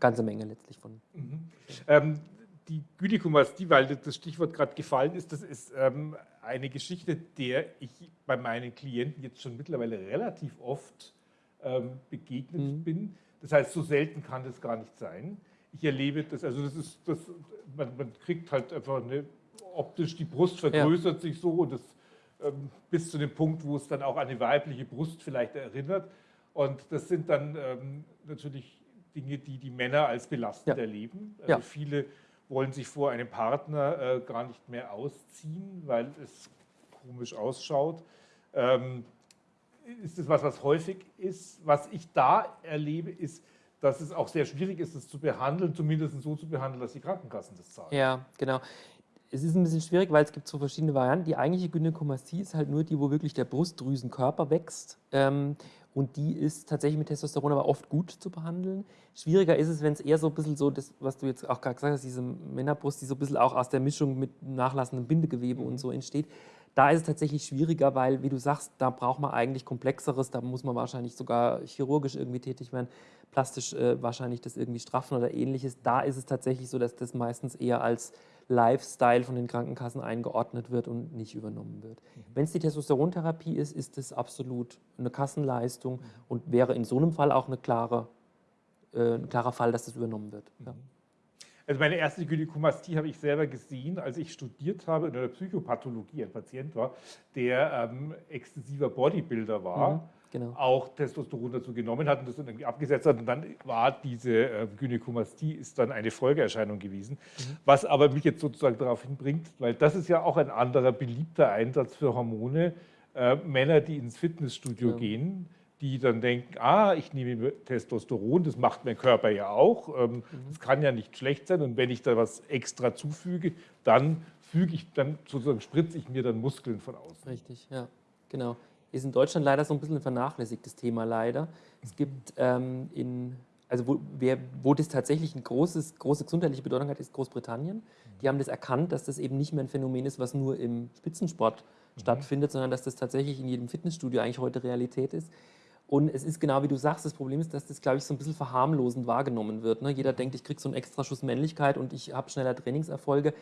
ganze Menge letztlich von. Mhm. Ähm, die Gynäkomastie, weil das Stichwort gerade gefallen ist, das ist ähm, eine Geschichte, der ich bei meinen Klienten jetzt schon mittlerweile relativ oft ähm, begegnet mhm. bin. Das heißt, so selten kann das gar nicht sein ich erlebe das, also das ist, das, man, man kriegt halt einfach eine, optisch, die Brust vergrößert ja. sich so und das ähm, bis zu dem Punkt, wo es dann auch an eine weibliche Brust vielleicht erinnert. Und das sind dann ähm, natürlich Dinge, die die Männer als belastend ja. erleben. Also ja. viele wollen sich vor einem Partner äh, gar nicht mehr ausziehen, weil es komisch ausschaut. Ähm, ist das was, was häufig ist? Was ich da erlebe, ist, dass es auch sehr schwierig ist, das zu behandeln, zumindest so zu behandeln, dass die Krankenkassen das zahlen. Ja, genau. Es ist ein bisschen schwierig, weil es gibt so verschiedene Varianten. Die eigentliche Gynäkomastie ist halt nur die, wo wirklich der Brustdrüsenkörper wächst. Ähm, und die ist tatsächlich mit Testosteron aber oft gut zu behandeln. Schwieriger ist es, wenn es eher so ein bisschen so, das, was du jetzt auch gerade gesagt hast, diese Männerbrust, die so ein bisschen auch aus der Mischung mit nachlassendem Bindegewebe und so entsteht. Da ist es tatsächlich schwieriger, weil, wie du sagst, da braucht man eigentlich Komplexeres, da muss man wahrscheinlich sogar chirurgisch irgendwie tätig werden, plastisch äh, wahrscheinlich das irgendwie straffen oder ähnliches. Da ist es tatsächlich so, dass das meistens eher als Lifestyle von den Krankenkassen eingeordnet wird und nicht übernommen wird. Mhm. Wenn es die Testosterontherapie ist, ist das absolut eine Kassenleistung mhm. und wäre in so einem Fall auch eine klare, äh, ein klarer Fall, dass das übernommen wird. Ja. Also meine erste Gynäkomastie habe ich selber gesehen, als ich studiert habe in der Psychopathologie. Ein Patient war, der ähm, exzessiver Bodybuilder war. Mhm genau. auch Testosteron dazu genommen hat und das dann irgendwie abgesetzt hat. Und dann war diese äh, Gynäkomastie ist dann eine Folgeerscheinung gewesen. Mhm. Was aber mich jetzt sozusagen darauf hinbringt, weil das ist ja auch ein anderer beliebter Einsatz für Hormone, äh, Männer, die ins Fitnessstudio ja. gehen, die dann denken, ah, ich nehme Testosteron, das macht mein Körper ja auch, ähm, mhm. das kann ja nicht schlecht sein und wenn ich da was extra zufüge, dann füge ich, dann sozusagen spritze ich mir dann Muskeln von außen. Richtig, ja, genau ist in Deutschland leider so ein bisschen ein vernachlässigtes Thema leider. Es gibt ähm, in, also wo, wer, wo das tatsächlich eine große gesundheitliche Bedeutung hat, ist Großbritannien. Die haben das erkannt, dass das eben nicht mehr ein Phänomen ist, was nur im Spitzensport mhm. stattfindet, sondern dass das tatsächlich in jedem Fitnessstudio eigentlich heute Realität ist. Und es ist genau wie du sagst, das Problem ist, dass das, glaube ich, so ein bisschen verharmlosend wahrgenommen wird. Ne? Jeder denkt, ich kriege so einen extra Schuss Männlichkeit und ich habe schneller Trainingserfolge.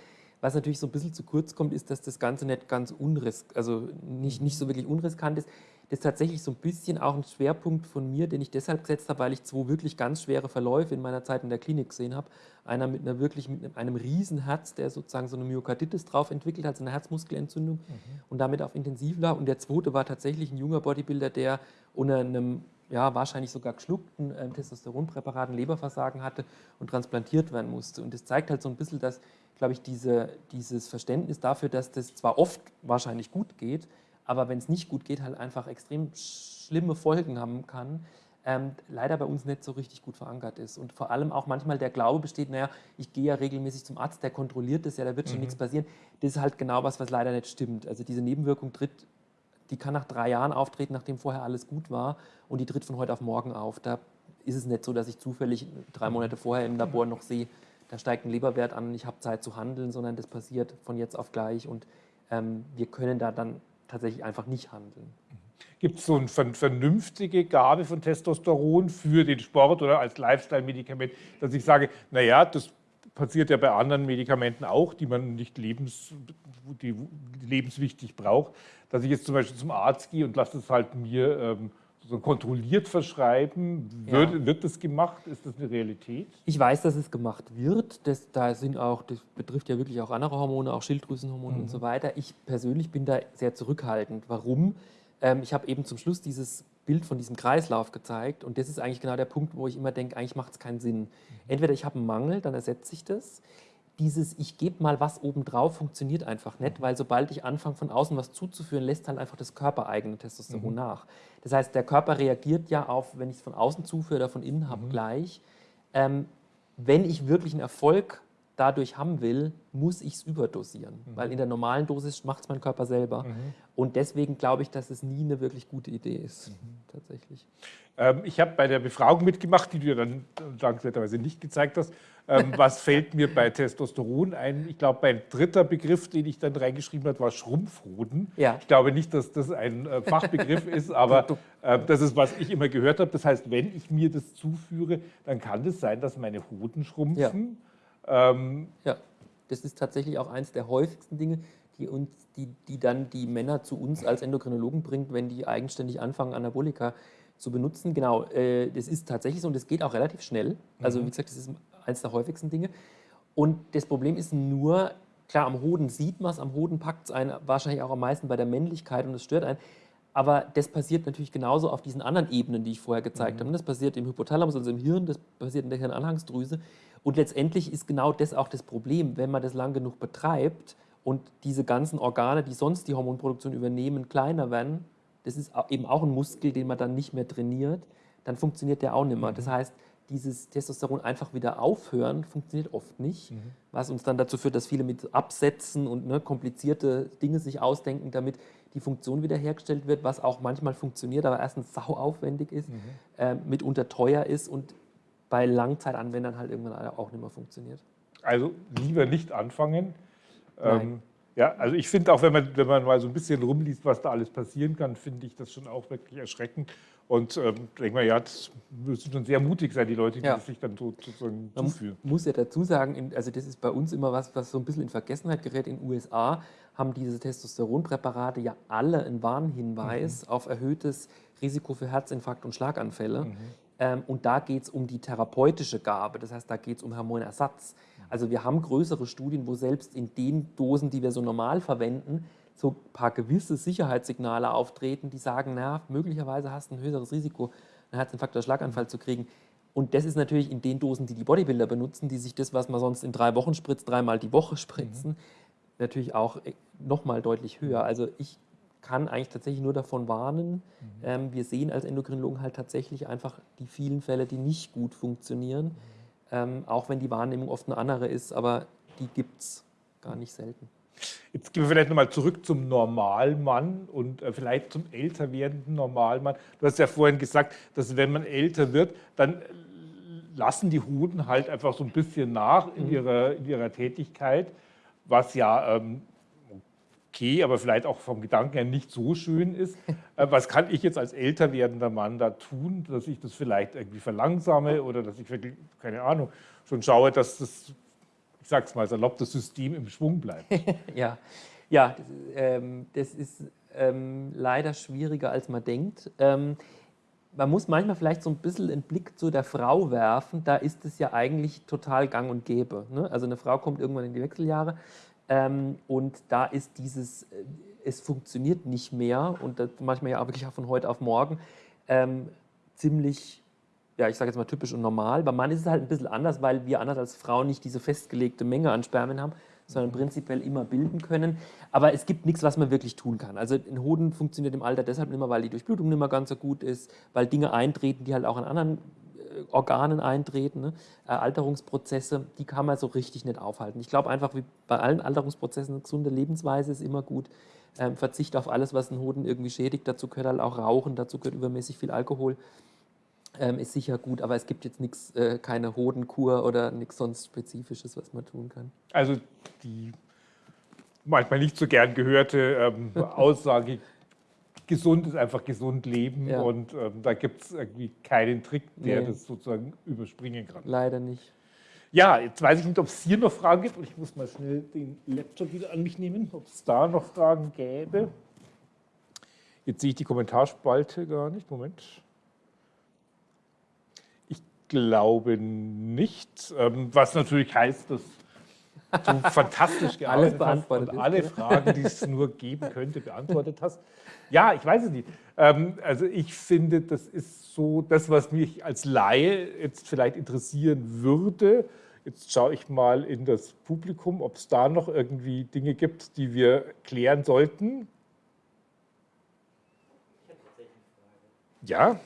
Was natürlich so ein bisschen zu kurz kommt, ist, dass das Ganze nicht ganz unrisk, also nicht, nicht so wirklich unriskant ist. Das ist tatsächlich so ein bisschen auch ein Schwerpunkt von mir, den ich deshalb gesetzt habe, weil ich zwei wirklich ganz schwere Verläufe in meiner Zeit in der Klinik gesehen habe. Einer mit einer wirklich mit einem Riesenherz, der sozusagen so eine Myokarditis drauf entwickelt hat, so eine Herzmuskelentzündung mhm. und damit auf intensiv lag. Und der zweite war tatsächlich ein junger Bodybuilder, der unter einem ja, wahrscheinlich sogar geschluckten äh, Testosteronpräparaten Leberversagen hatte und transplantiert werden musste. Und das zeigt halt so ein bisschen, dass glaube ich, diese, dieses Verständnis dafür, dass das zwar oft wahrscheinlich gut geht, aber wenn es nicht gut geht, halt einfach extrem schlimme Folgen haben kann, ähm, leider bei uns nicht so richtig gut verankert ist. Und vor allem auch manchmal der Glaube besteht, naja, ich gehe ja regelmäßig zum Arzt, der kontrolliert das ja, da wird schon mhm. nichts passieren. Das ist halt genau was, was leider nicht stimmt. Also diese Nebenwirkung tritt, die kann nach drei Jahren auftreten, nachdem vorher alles gut war und die tritt von heute auf morgen auf. Da ist es nicht so, dass ich zufällig drei Monate vorher im Labor noch sehe, da steigt ein Leberwert an ich habe Zeit zu handeln, sondern das passiert von jetzt auf gleich und ähm, wir können da dann tatsächlich einfach nicht handeln. Gibt es so eine vernünftige Gabe von Testosteron für den Sport oder als Lifestyle-Medikament, dass ich sage, naja, das passiert ja bei anderen Medikamenten auch, die man nicht lebens, die lebenswichtig braucht, dass ich jetzt zum Beispiel zum Arzt gehe und lasse es halt mir ähm, so kontrolliert verschreiben? Wird, ja. wird das gemacht? Ist das eine Realität? Ich weiß, dass es gemacht wird. Das, da sind auch, das betrifft ja wirklich auch andere Hormone, auch Schilddrüsenhormone mhm. und so weiter. Ich persönlich bin da sehr zurückhaltend. Warum? Ähm, ich habe eben zum Schluss dieses Bild von diesem Kreislauf gezeigt und das ist eigentlich genau der Punkt, wo ich immer denke, eigentlich macht es keinen Sinn. Mhm. Entweder ich habe einen Mangel, dann ersetze ich das dieses Ich gebe mal was obendrauf funktioniert einfach nicht, weil sobald ich anfange, von außen was zuzuführen, lässt halt einfach das körpereigene Testosteron mhm. nach. Das heißt, der Körper reagiert ja auf, wenn ich es von außen zuführe oder von innen habe, mhm. gleich. Ähm, wenn ich wirklich einen Erfolg dadurch haben will, muss ich es überdosieren, mhm. weil in der normalen Dosis macht es mein Körper selber. Mhm. Und deswegen glaube ich, dass es nie eine wirklich gute Idee ist, mhm. tatsächlich. Ähm, ich habe bei der Befragung mitgemacht, die du dann dankenswerterweise nicht gezeigt hast. Ähm, was fällt mir bei Testosteron ein? Ich glaube, mein dritter Begriff, den ich dann reingeschrieben habe, war Schrumpfhoden. Ja. Ich glaube nicht, dass das ein äh, Fachbegriff ist, aber äh, das ist, was ich immer gehört habe. Das heißt, wenn ich mir das zuführe, dann kann es das sein, dass meine Hoden schrumpfen. Ja. Ähm, ja, das ist tatsächlich auch eines der häufigsten Dinge, die, uns, die, die dann die Männer zu uns als Endokrinologen bringt, wenn die eigenständig anfangen, Anabolika zu benutzen. Genau, äh, das ist tatsächlich so und das geht auch relativ schnell. Also mhm. wie gesagt, das ist eines der häufigsten Dinge. Und das Problem ist nur, klar, am Hoden sieht man es, am Hoden packt es einen wahrscheinlich auch am meisten bei der Männlichkeit und es stört einen. Aber das passiert natürlich genauso auf diesen anderen Ebenen, die ich vorher gezeigt mhm. habe. Das passiert im Hypothalamus, also im Hirn, das passiert in der Hirnanhangsdrüse. Und letztendlich ist genau das auch das Problem, wenn man das lang genug betreibt und diese ganzen Organe, die sonst die Hormonproduktion übernehmen, kleiner werden, das ist eben auch ein Muskel, den man dann nicht mehr trainiert, dann funktioniert der auch nicht mehr. Das heißt, dieses Testosteron einfach wieder aufhören, funktioniert oft nicht, mhm. was uns dann dazu führt, dass viele mit Absätzen und ne, komplizierte Dinge sich ausdenken, damit die Funktion wiederhergestellt wird, was auch manchmal funktioniert, aber erstens sau aufwendig ist, mhm. äh, mitunter teuer ist und bei Langzeitanwendern halt irgendwann auch nicht mehr funktioniert. Also lieber nicht anfangen. Ähm, ja, also ich finde auch, wenn man, wenn man mal so ein bisschen rumliest, was da alles passieren kann, finde ich das schon auch wirklich erschreckend. Und ähm, denke mal, ja, das müssen schon sehr mutig sein, die Leute, die ja. sich dann so sozusagen man zuführen. muss ja dazu sagen, also das ist bei uns immer was, was so ein bisschen in Vergessenheit gerät. In den USA haben diese Testosteronpräparate ja alle einen Warnhinweis mhm. auf erhöhtes Risiko für Herzinfarkt und Schlaganfälle. Mhm. Ähm, und da geht es um die therapeutische Gabe, das heißt, da geht es um Hormonersatz. Also wir haben größere Studien, wo selbst in den Dosen, die wir so normal verwenden, so ein paar gewisse Sicherheitssignale auftreten, die sagen, na, möglicherweise hast du ein höheres Risiko, einen Herzinfarkt oder Schlaganfall zu kriegen. Und das ist natürlich in den Dosen, die die Bodybuilder benutzen, die sich das, was man sonst in drei Wochen spritzt, dreimal die Woche spritzen, mhm. natürlich auch äh, nochmal deutlich höher. Also ich kann eigentlich tatsächlich nur davon warnen. Mhm. Ähm, wir sehen als Endokrinologen halt tatsächlich einfach die vielen Fälle, die nicht gut funktionieren, mhm. ähm, auch wenn die Wahrnehmung oft eine andere ist, aber die gibt es gar nicht selten. Jetzt gehen wir vielleicht nochmal zurück zum Normalmann und äh, vielleicht zum älter werdenden Normalmann. Du hast ja vorhin gesagt, dass wenn man älter wird, dann lassen die Hoden halt einfach so ein bisschen nach in, mhm. ihrer, in ihrer Tätigkeit, was ja ähm, okay, aber vielleicht auch vom Gedanken her nicht so schön ist. Äh, was kann ich jetzt als älter werdender Mann da tun, dass ich das vielleicht irgendwie verlangsame oder dass ich wirklich, keine Ahnung, schon schaue, dass das, ich sag's mal salopp, das System im Schwung bleibt? ja, ja das, ähm, das ist ähm, leider schwieriger, als man denkt. Ähm, man muss manchmal vielleicht so ein bisschen einen Blick zu der Frau werfen. Da ist es ja eigentlich total gang und gäbe. Ne? Also eine Frau kommt irgendwann in die Wechseljahre ähm, und da ist dieses, äh, es funktioniert nicht mehr und das manchmal ja auch wirklich auch von heute auf morgen ähm, ziemlich, ja, ich sage jetzt mal typisch und normal. Beim Mann ist es halt ein bisschen anders, weil wir anders als Frauen nicht diese festgelegte Menge an Spermien haben, sondern prinzipiell immer bilden können. Aber es gibt nichts, was man wirklich tun kann. Also ein Hoden funktioniert im Alter deshalb nicht mehr, weil die Durchblutung nicht mehr ganz so gut ist, weil Dinge eintreten, die halt auch an anderen Organen eintreten, ne? Äh, Alterungsprozesse, die kann man so richtig nicht aufhalten. Ich glaube einfach, wie bei allen Alterungsprozessen, eine gesunde Lebensweise ist immer gut. Ähm, Verzicht auf alles, was den Hoden irgendwie schädigt. Dazu gehört halt auch Rauchen, dazu gehört übermäßig viel Alkohol. Ähm, ist sicher gut, aber es gibt jetzt nichts, äh, keine Hodenkur oder nichts sonst Spezifisches, was man tun kann. Also die manchmal nicht so gern gehörte ähm, Aussage gesund ist einfach gesund leben ja. und ähm, da gibt es irgendwie keinen Trick, der nee. das sozusagen überspringen kann. Leider nicht. Ja, jetzt weiß ich nicht, ob es hier noch Fragen gibt und ich muss mal schnell den Laptop wieder an mich nehmen, ob es da noch Fragen gäbe. Jetzt sehe ich die Kommentarspalte gar nicht. Moment. Ich glaube nicht, ähm, was natürlich heißt, dass du fantastisch gearbeitet hast und alle Fragen, die es nur geben könnte, beantwortet hast. Ja, ich weiß es nicht. Ähm, also ich finde, das ist so das, was mich als Laie jetzt vielleicht interessieren würde. Jetzt schaue ich mal in das Publikum, ob es da noch irgendwie Dinge gibt, die wir klären sollten. Ich habe tatsächlich eine Frage. Ja.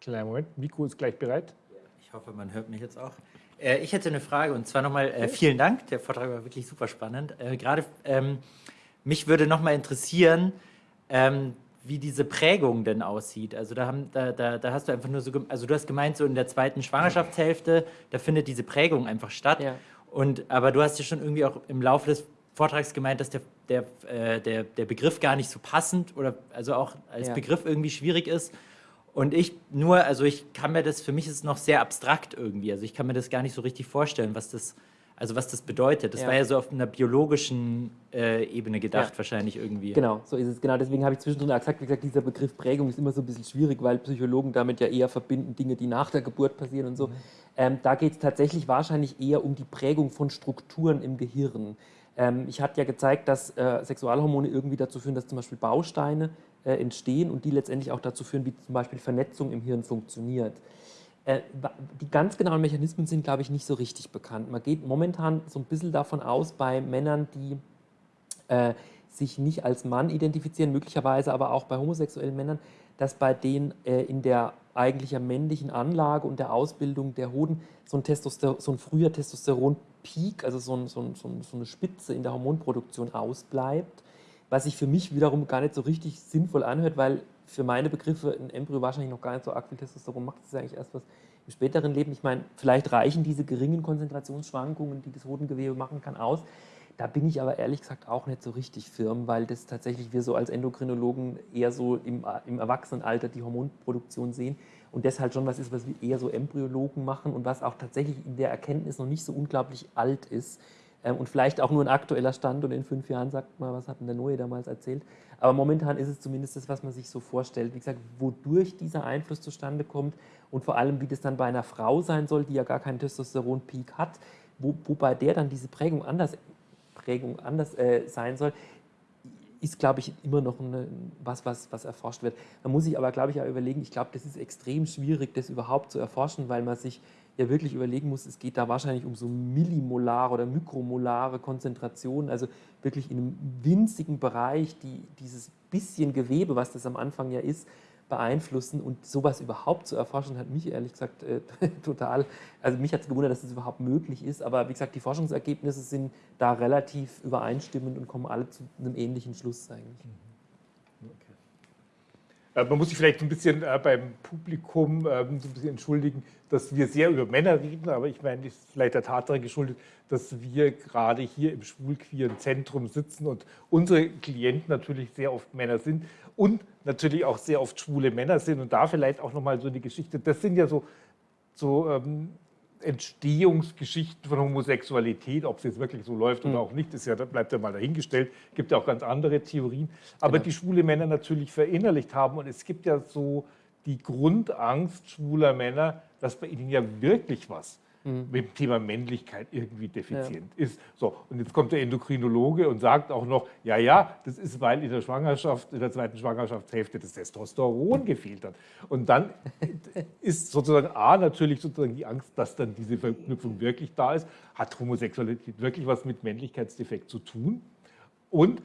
Kleiner Moment, Mikro ist gleich bereit. Ich hoffe, man hört mich jetzt auch. Äh, ich hätte eine Frage und zwar nochmal äh, vielen Dank. Der Vortrag war wirklich super spannend. Äh, Gerade ähm, mich würde nochmal interessieren, ähm, wie diese Prägung denn aussieht. Also da, haben, da, da, da, hast du einfach nur so, also du hast gemeint, so in der zweiten Schwangerschaftshälfte, da findet diese Prägung einfach statt. Ja. Und, aber du hast ja schon irgendwie auch im Laufe des Vortrags gemeint, dass der, der, äh, der, der Begriff gar nicht so passend oder also auch als ja. Begriff irgendwie schwierig ist. Und ich nur, also ich kann mir das, für mich ist es noch sehr abstrakt irgendwie. Also ich kann mir das gar nicht so richtig vorstellen, was das, also was das bedeutet. Das ja. war ja so auf einer biologischen äh, Ebene gedacht ja. wahrscheinlich irgendwie. Genau, so ist es. Genau, deswegen habe ich zwischendrin auch gesagt, wie gesagt, dieser Begriff Prägung ist immer so ein bisschen schwierig, weil Psychologen damit ja eher verbinden Dinge, die nach der Geburt passieren und so. Mhm. Ähm, da geht es tatsächlich wahrscheinlich eher um die Prägung von Strukturen im Gehirn. Ähm, ich hatte ja gezeigt, dass äh, Sexualhormone irgendwie dazu führen, dass zum Beispiel Bausteine äh, entstehen und die letztendlich auch dazu führen, wie zum Beispiel Vernetzung im Hirn funktioniert. Äh, die ganz genauen Mechanismen sind, glaube ich, nicht so richtig bekannt. Man geht momentan so ein bisschen davon aus, bei Männern, die äh, sich nicht als Mann identifizieren, möglicherweise aber auch bei homosexuellen Männern, dass bei denen äh, in der eigentlicher männlichen Anlage und der Ausbildung der Hoden so ein, Testoster so ein früher Testosteron-Peak, also so, ein, so, ein, so, eine Spitze in der Hormonproduktion ausbleibt was sich für mich wiederum gar nicht so richtig sinnvoll anhört, weil für meine Begriffe ein Embryo wahrscheinlich noch gar nicht so arg viel Testosteron macht. Das ist eigentlich erst was im späteren Leben. Ich meine, vielleicht reichen diese geringen Konzentrationsschwankungen, die das Hodengewebe machen kann, aus. Da bin ich aber ehrlich gesagt auch nicht so richtig firm, weil das tatsächlich wir so als Endokrinologen eher so im, im Erwachsenenalter die Hormonproduktion sehen und das halt schon was ist, was wir eher so Embryologen machen und was auch tatsächlich in der Erkenntnis noch nicht so unglaublich alt ist und vielleicht auch nur ein aktueller Stand und in fünf Jahren sagt man, was hat denn der Neue damals erzählt. Aber momentan ist es zumindest das, was man sich so vorstellt. Wie gesagt, wodurch dieser Einfluss zustande kommt und vor allem, wie das dann bei einer Frau sein soll, die ja gar keinen Testosteron-Peak hat, wo, wobei der dann diese Prägung anders, Prägung anders äh, sein soll, ist, glaube ich, immer noch eine, was, was, was erforscht wird. Man muss sich aber, glaube ich, auch überlegen, ich glaube, das ist extrem schwierig, das überhaupt zu erforschen, weil man sich ja wirklich überlegen muss, es geht da wahrscheinlich um so millimolare oder mikromolare Konzentrationen, also wirklich in einem winzigen Bereich, die dieses bisschen Gewebe, was das am Anfang ja ist, beeinflussen. Und sowas überhaupt zu erforschen, hat mich ehrlich gesagt äh, total, also mich hat es gewundert, dass das überhaupt möglich ist, aber wie gesagt, die Forschungsergebnisse sind da relativ übereinstimmend und kommen alle zu einem ähnlichen Schluss eigentlich. Äh, man muss sich vielleicht ein bisschen äh, beim Publikum ähm, ein bisschen entschuldigen, dass wir sehr über Männer reden, aber ich meine, das ist vielleicht der Tatsache geschuldet, dass wir gerade hier im schwulqueeren Zentrum sitzen und unsere Klienten natürlich sehr oft Männer sind und natürlich auch sehr oft schwule Männer sind. Und da vielleicht auch nochmal so eine Geschichte, das sind ja so, so ähm, Entstehungsgeschichten von Homosexualität, ob es jetzt wirklich so läuft mhm. oder auch nicht, ist ja, bleibt ja mal dahingestellt. Es gibt ja auch ganz andere Theorien. Aber genau. die schwule Männer natürlich verinnerlicht haben und es gibt ja so die Grundangst schwuler Männer, dass bei ihnen ja wirklich was mhm. mit dem Thema Männlichkeit irgendwie defizient ja. ist. So, und jetzt kommt der Endokrinologe und sagt auch noch, ja, ja, das ist, weil in der Schwangerschaft, in der zweiten Schwangerschaftshälfte das Testosteron gefehlt hat. Und dann ist sozusagen A, natürlich sozusagen die Angst, dass dann diese Verknüpfung wirklich da ist. Hat Homosexualität wirklich was mit Männlichkeitsdefekt zu tun? Und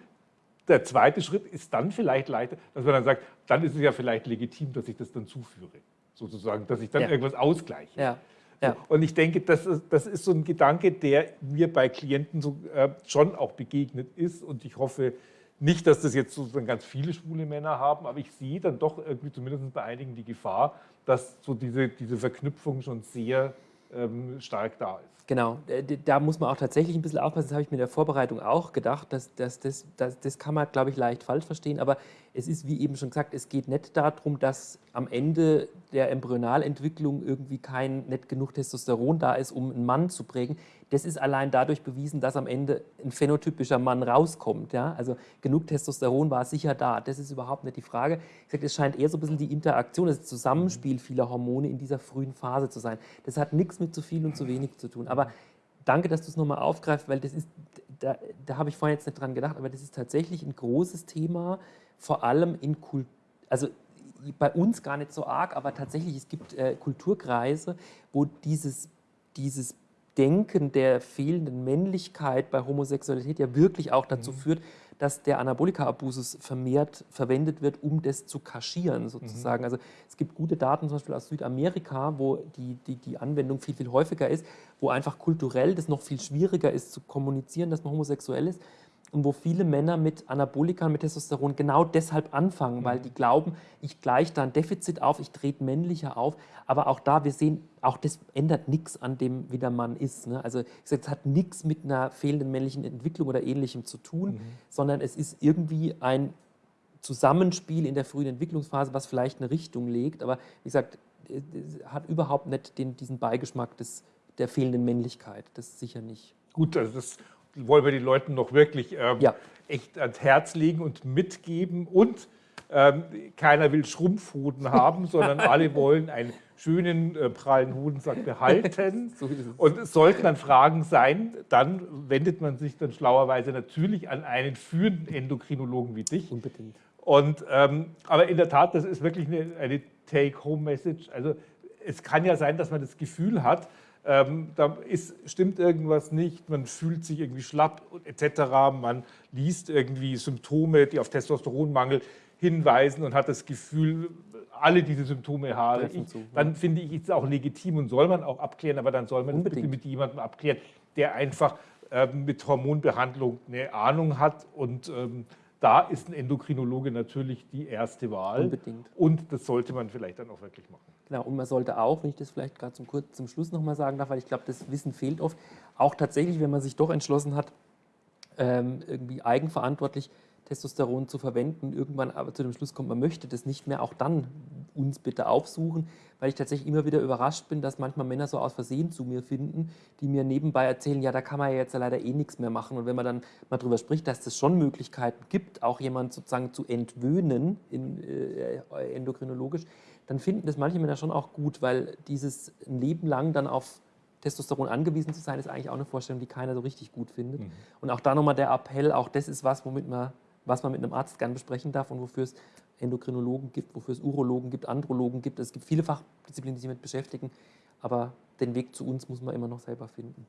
der zweite Schritt ist dann vielleicht leichter, dass man dann sagt, dann ist es ja vielleicht legitim, dass ich das dann zuführe. Sozusagen, dass ich dann ja. irgendwas ausgleiche. Ja. Ja. Und ich denke, das ist, das ist so ein Gedanke, der mir bei Klienten so, äh, schon auch begegnet ist. Und ich hoffe nicht, dass das jetzt sozusagen ganz viele schwule Männer haben, aber ich sehe dann doch irgendwie zumindest bei einigen die Gefahr, dass so diese, diese Verknüpfung schon sehr ähm, stark da ist. Genau, da muss man auch tatsächlich ein bisschen aufpassen, das habe ich mir in der Vorbereitung auch gedacht, dass, dass, das, das, das kann man, glaube ich, leicht falsch verstehen, aber es ist, wie eben schon gesagt, es geht nicht darum, dass am Ende der Embryonalentwicklung irgendwie kein, nicht genug Testosteron da ist, um einen Mann zu prägen. Das ist allein dadurch bewiesen, dass am Ende ein phänotypischer Mann rauskommt. Ja? Also genug Testosteron war sicher da, das ist überhaupt nicht die Frage. Ich sage, es scheint eher so ein bisschen die Interaktion, das Zusammenspiel vieler Hormone in dieser frühen Phase zu sein. Das hat nichts mit zu viel und zu wenig zu tun. Aber danke, dass du es nochmal aufgreifst, weil das ist, da, da habe ich vorhin jetzt nicht dran gedacht, aber das ist tatsächlich ein großes Thema, vor allem in Kultur, also bei uns gar nicht so arg, aber tatsächlich, es gibt äh, Kulturkreise, wo dieses, dieses Denken der fehlenden Männlichkeit bei Homosexualität ja wirklich auch dazu mhm. führt, dass der Anabolika-Abusus vermehrt verwendet wird, um das zu kaschieren sozusagen. Mhm. Also es gibt gute Daten zum Beispiel aus Südamerika, wo die, die, die Anwendung viel, viel häufiger ist, wo einfach kulturell das noch viel schwieriger ist zu kommunizieren, dass man homosexuell ist und wo viele Männer mit Anabolika, mit Testosteron genau deshalb anfangen, mhm. weil die glauben, ich gleiche da ein Defizit auf, ich trete männlicher auf. Aber auch da, wir sehen, auch das ändert nichts an dem, wie der Mann ist. Ne? Also es hat nichts mit einer fehlenden männlichen Entwicklung oder ähnlichem zu tun, mhm. sondern es ist irgendwie ein Zusammenspiel in der frühen Entwicklungsphase, was vielleicht eine Richtung legt. Aber wie gesagt, es hat überhaupt nicht den, diesen Beigeschmack des, der fehlenden Männlichkeit. Das sicher nicht. Gut, also das wollen wir den Leuten noch wirklich ähm, ja. echt ans Herz legen und mitgeben. Und ähm, keiner will Schrumpfhoden haben, sondern alle wollen einen schönen, äh, prallen Hodensack behalten. so und es sollten dann Fragen sein, dann wendet man sich dann schlauerweise natürlich an einen führenden Endokrinologen wie dich. Unbedingt. Und, ähm, aber in der Tat, das ist wirklich eine, eine Take-Home-Message. Also es kann ja sein, dass man das Gefühl hat, ähm, da ist, stimmt irgendwas nicht, man fühlt sich irgendwie schlapp etc. Man liest irgendwie Symptome, die auf Testosteronmangel hinweisen und hat das Gefühl, alle diese Symptome habe ich. Zu, dann finde ich es auch legitim und soll man auch abklären, aber dann soll man Unbedingt. das bitte mit jemandem abklären, der einfach ähm, mit Hormonbehandlung eine Ahnung hat und ähm, da ist ein Endokrinologe natürlich die erste Wahl. Unbedingt. Und das sollte man vielleicht dann auch wirklich machen. Genau, und man sollte auch, wenn ich das vielleicht gerade zum, zum Schluss nochmal sagen darf, weil ich glaube, das Wissen fehlt oft, auch tatsächlich, wenn man sich doch entschlossen hat, ähm, irgendwie eigenverantwortlich Testosteron zu verwenden, irgendwann aber zu dem Schluss kommt, man möchte das nicht mehr, auch dann uns bitte aufsuchen, weil ich tatsächlich immer wieder überrascht bin, dass manchmal Männer so aus Versehen zu mir finden, die mir nebenbei erzählen, ja, da kann man ja jetzt leider eh nichts mehr machen. Und wenn man dann mal darüber spricht, dass es schon Möglichkeiten gibt, auch jemanden sozusagen zu entwöhnen, in, äh, endokrinologisch, dann finden das manche Männer schon auch gut, weil dieses ein Leben lang dann auf Testosteron angewiesen zu sein, ist eigentlich auch eine Vorstellung, die keiner so richtig gut findet. Mhm. Und auch da nochmal der Appell, auch das ist was, womit man, was man mit einem Arzt gern besprechen darf und wofür es Endokrinologen gibt, wofür es Urologen gibt, Andrologen gibt. Es gibt viele Fachdisziplinen, die sich damit beschäftigen, aber den Weg zu uns muss man immer noch selber finden.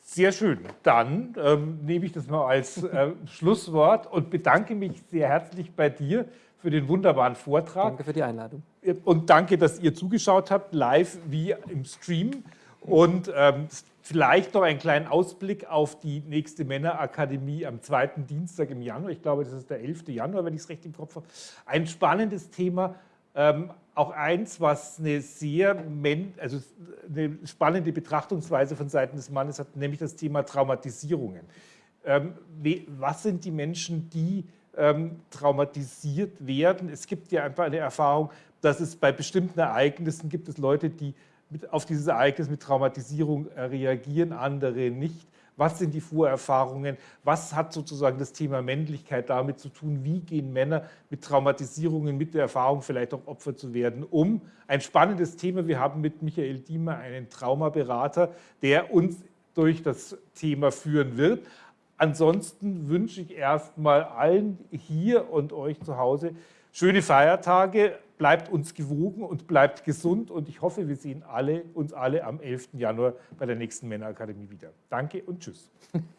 Sehr schön. Dann ähm, nehme ich das mal als äh, Schlusswort und bedanke mich sehr herzlich bei dir für den wunderbaren Vortrag. Danke für die Einladung. Und danke, dass ihr zugeschaut habt, live wie im Stream. Und ähm, vielleicht noch einen kleinen Ausblick auf die nächste Männerakademie am zweiten Dienstag im Januar. Ich glaube, das ist der 11. Januar, wenn ich es recht im Kopf habe. Ein spannendes Thema, ähm, auch eins, was eine sehr also eine spannende Betrachtungsweise von Seiten des Mannes hat, nämlich das Thema Traumatisierungen. Ähm, was sind die Menschen, die ähm, traumatisiert werden? Es gibt ja einfach eine Erfahrung, dass es bei bestimmten Ereignissen gibt es Leute, die mit, auf dieses Ereignis mit Traumatisierung äh, reagieren, andere nicht. Was sind die Vorerfahrungen? Was hat sozusagen das Thema Männlichkeit damit zu tun? Wie gehen Männer mit Traumatisierungen, mit der Erfahrung vielleicht auch Opfer zu werden, um? Ein spannendes Thema. Wir haben mit Michael Diemer einen Traumaberater, der uns durch das Thema führen wird. Ansonsten wünsche ich erstmal allen hier und euch zu Hause schöne Feiertage, bleibt uns gewogen und bleibt gesund und ich hoffe, wir sehen alle, uns alle am 11. Januar bei der nächsten Männerakademie wieder. Danke und tschüss.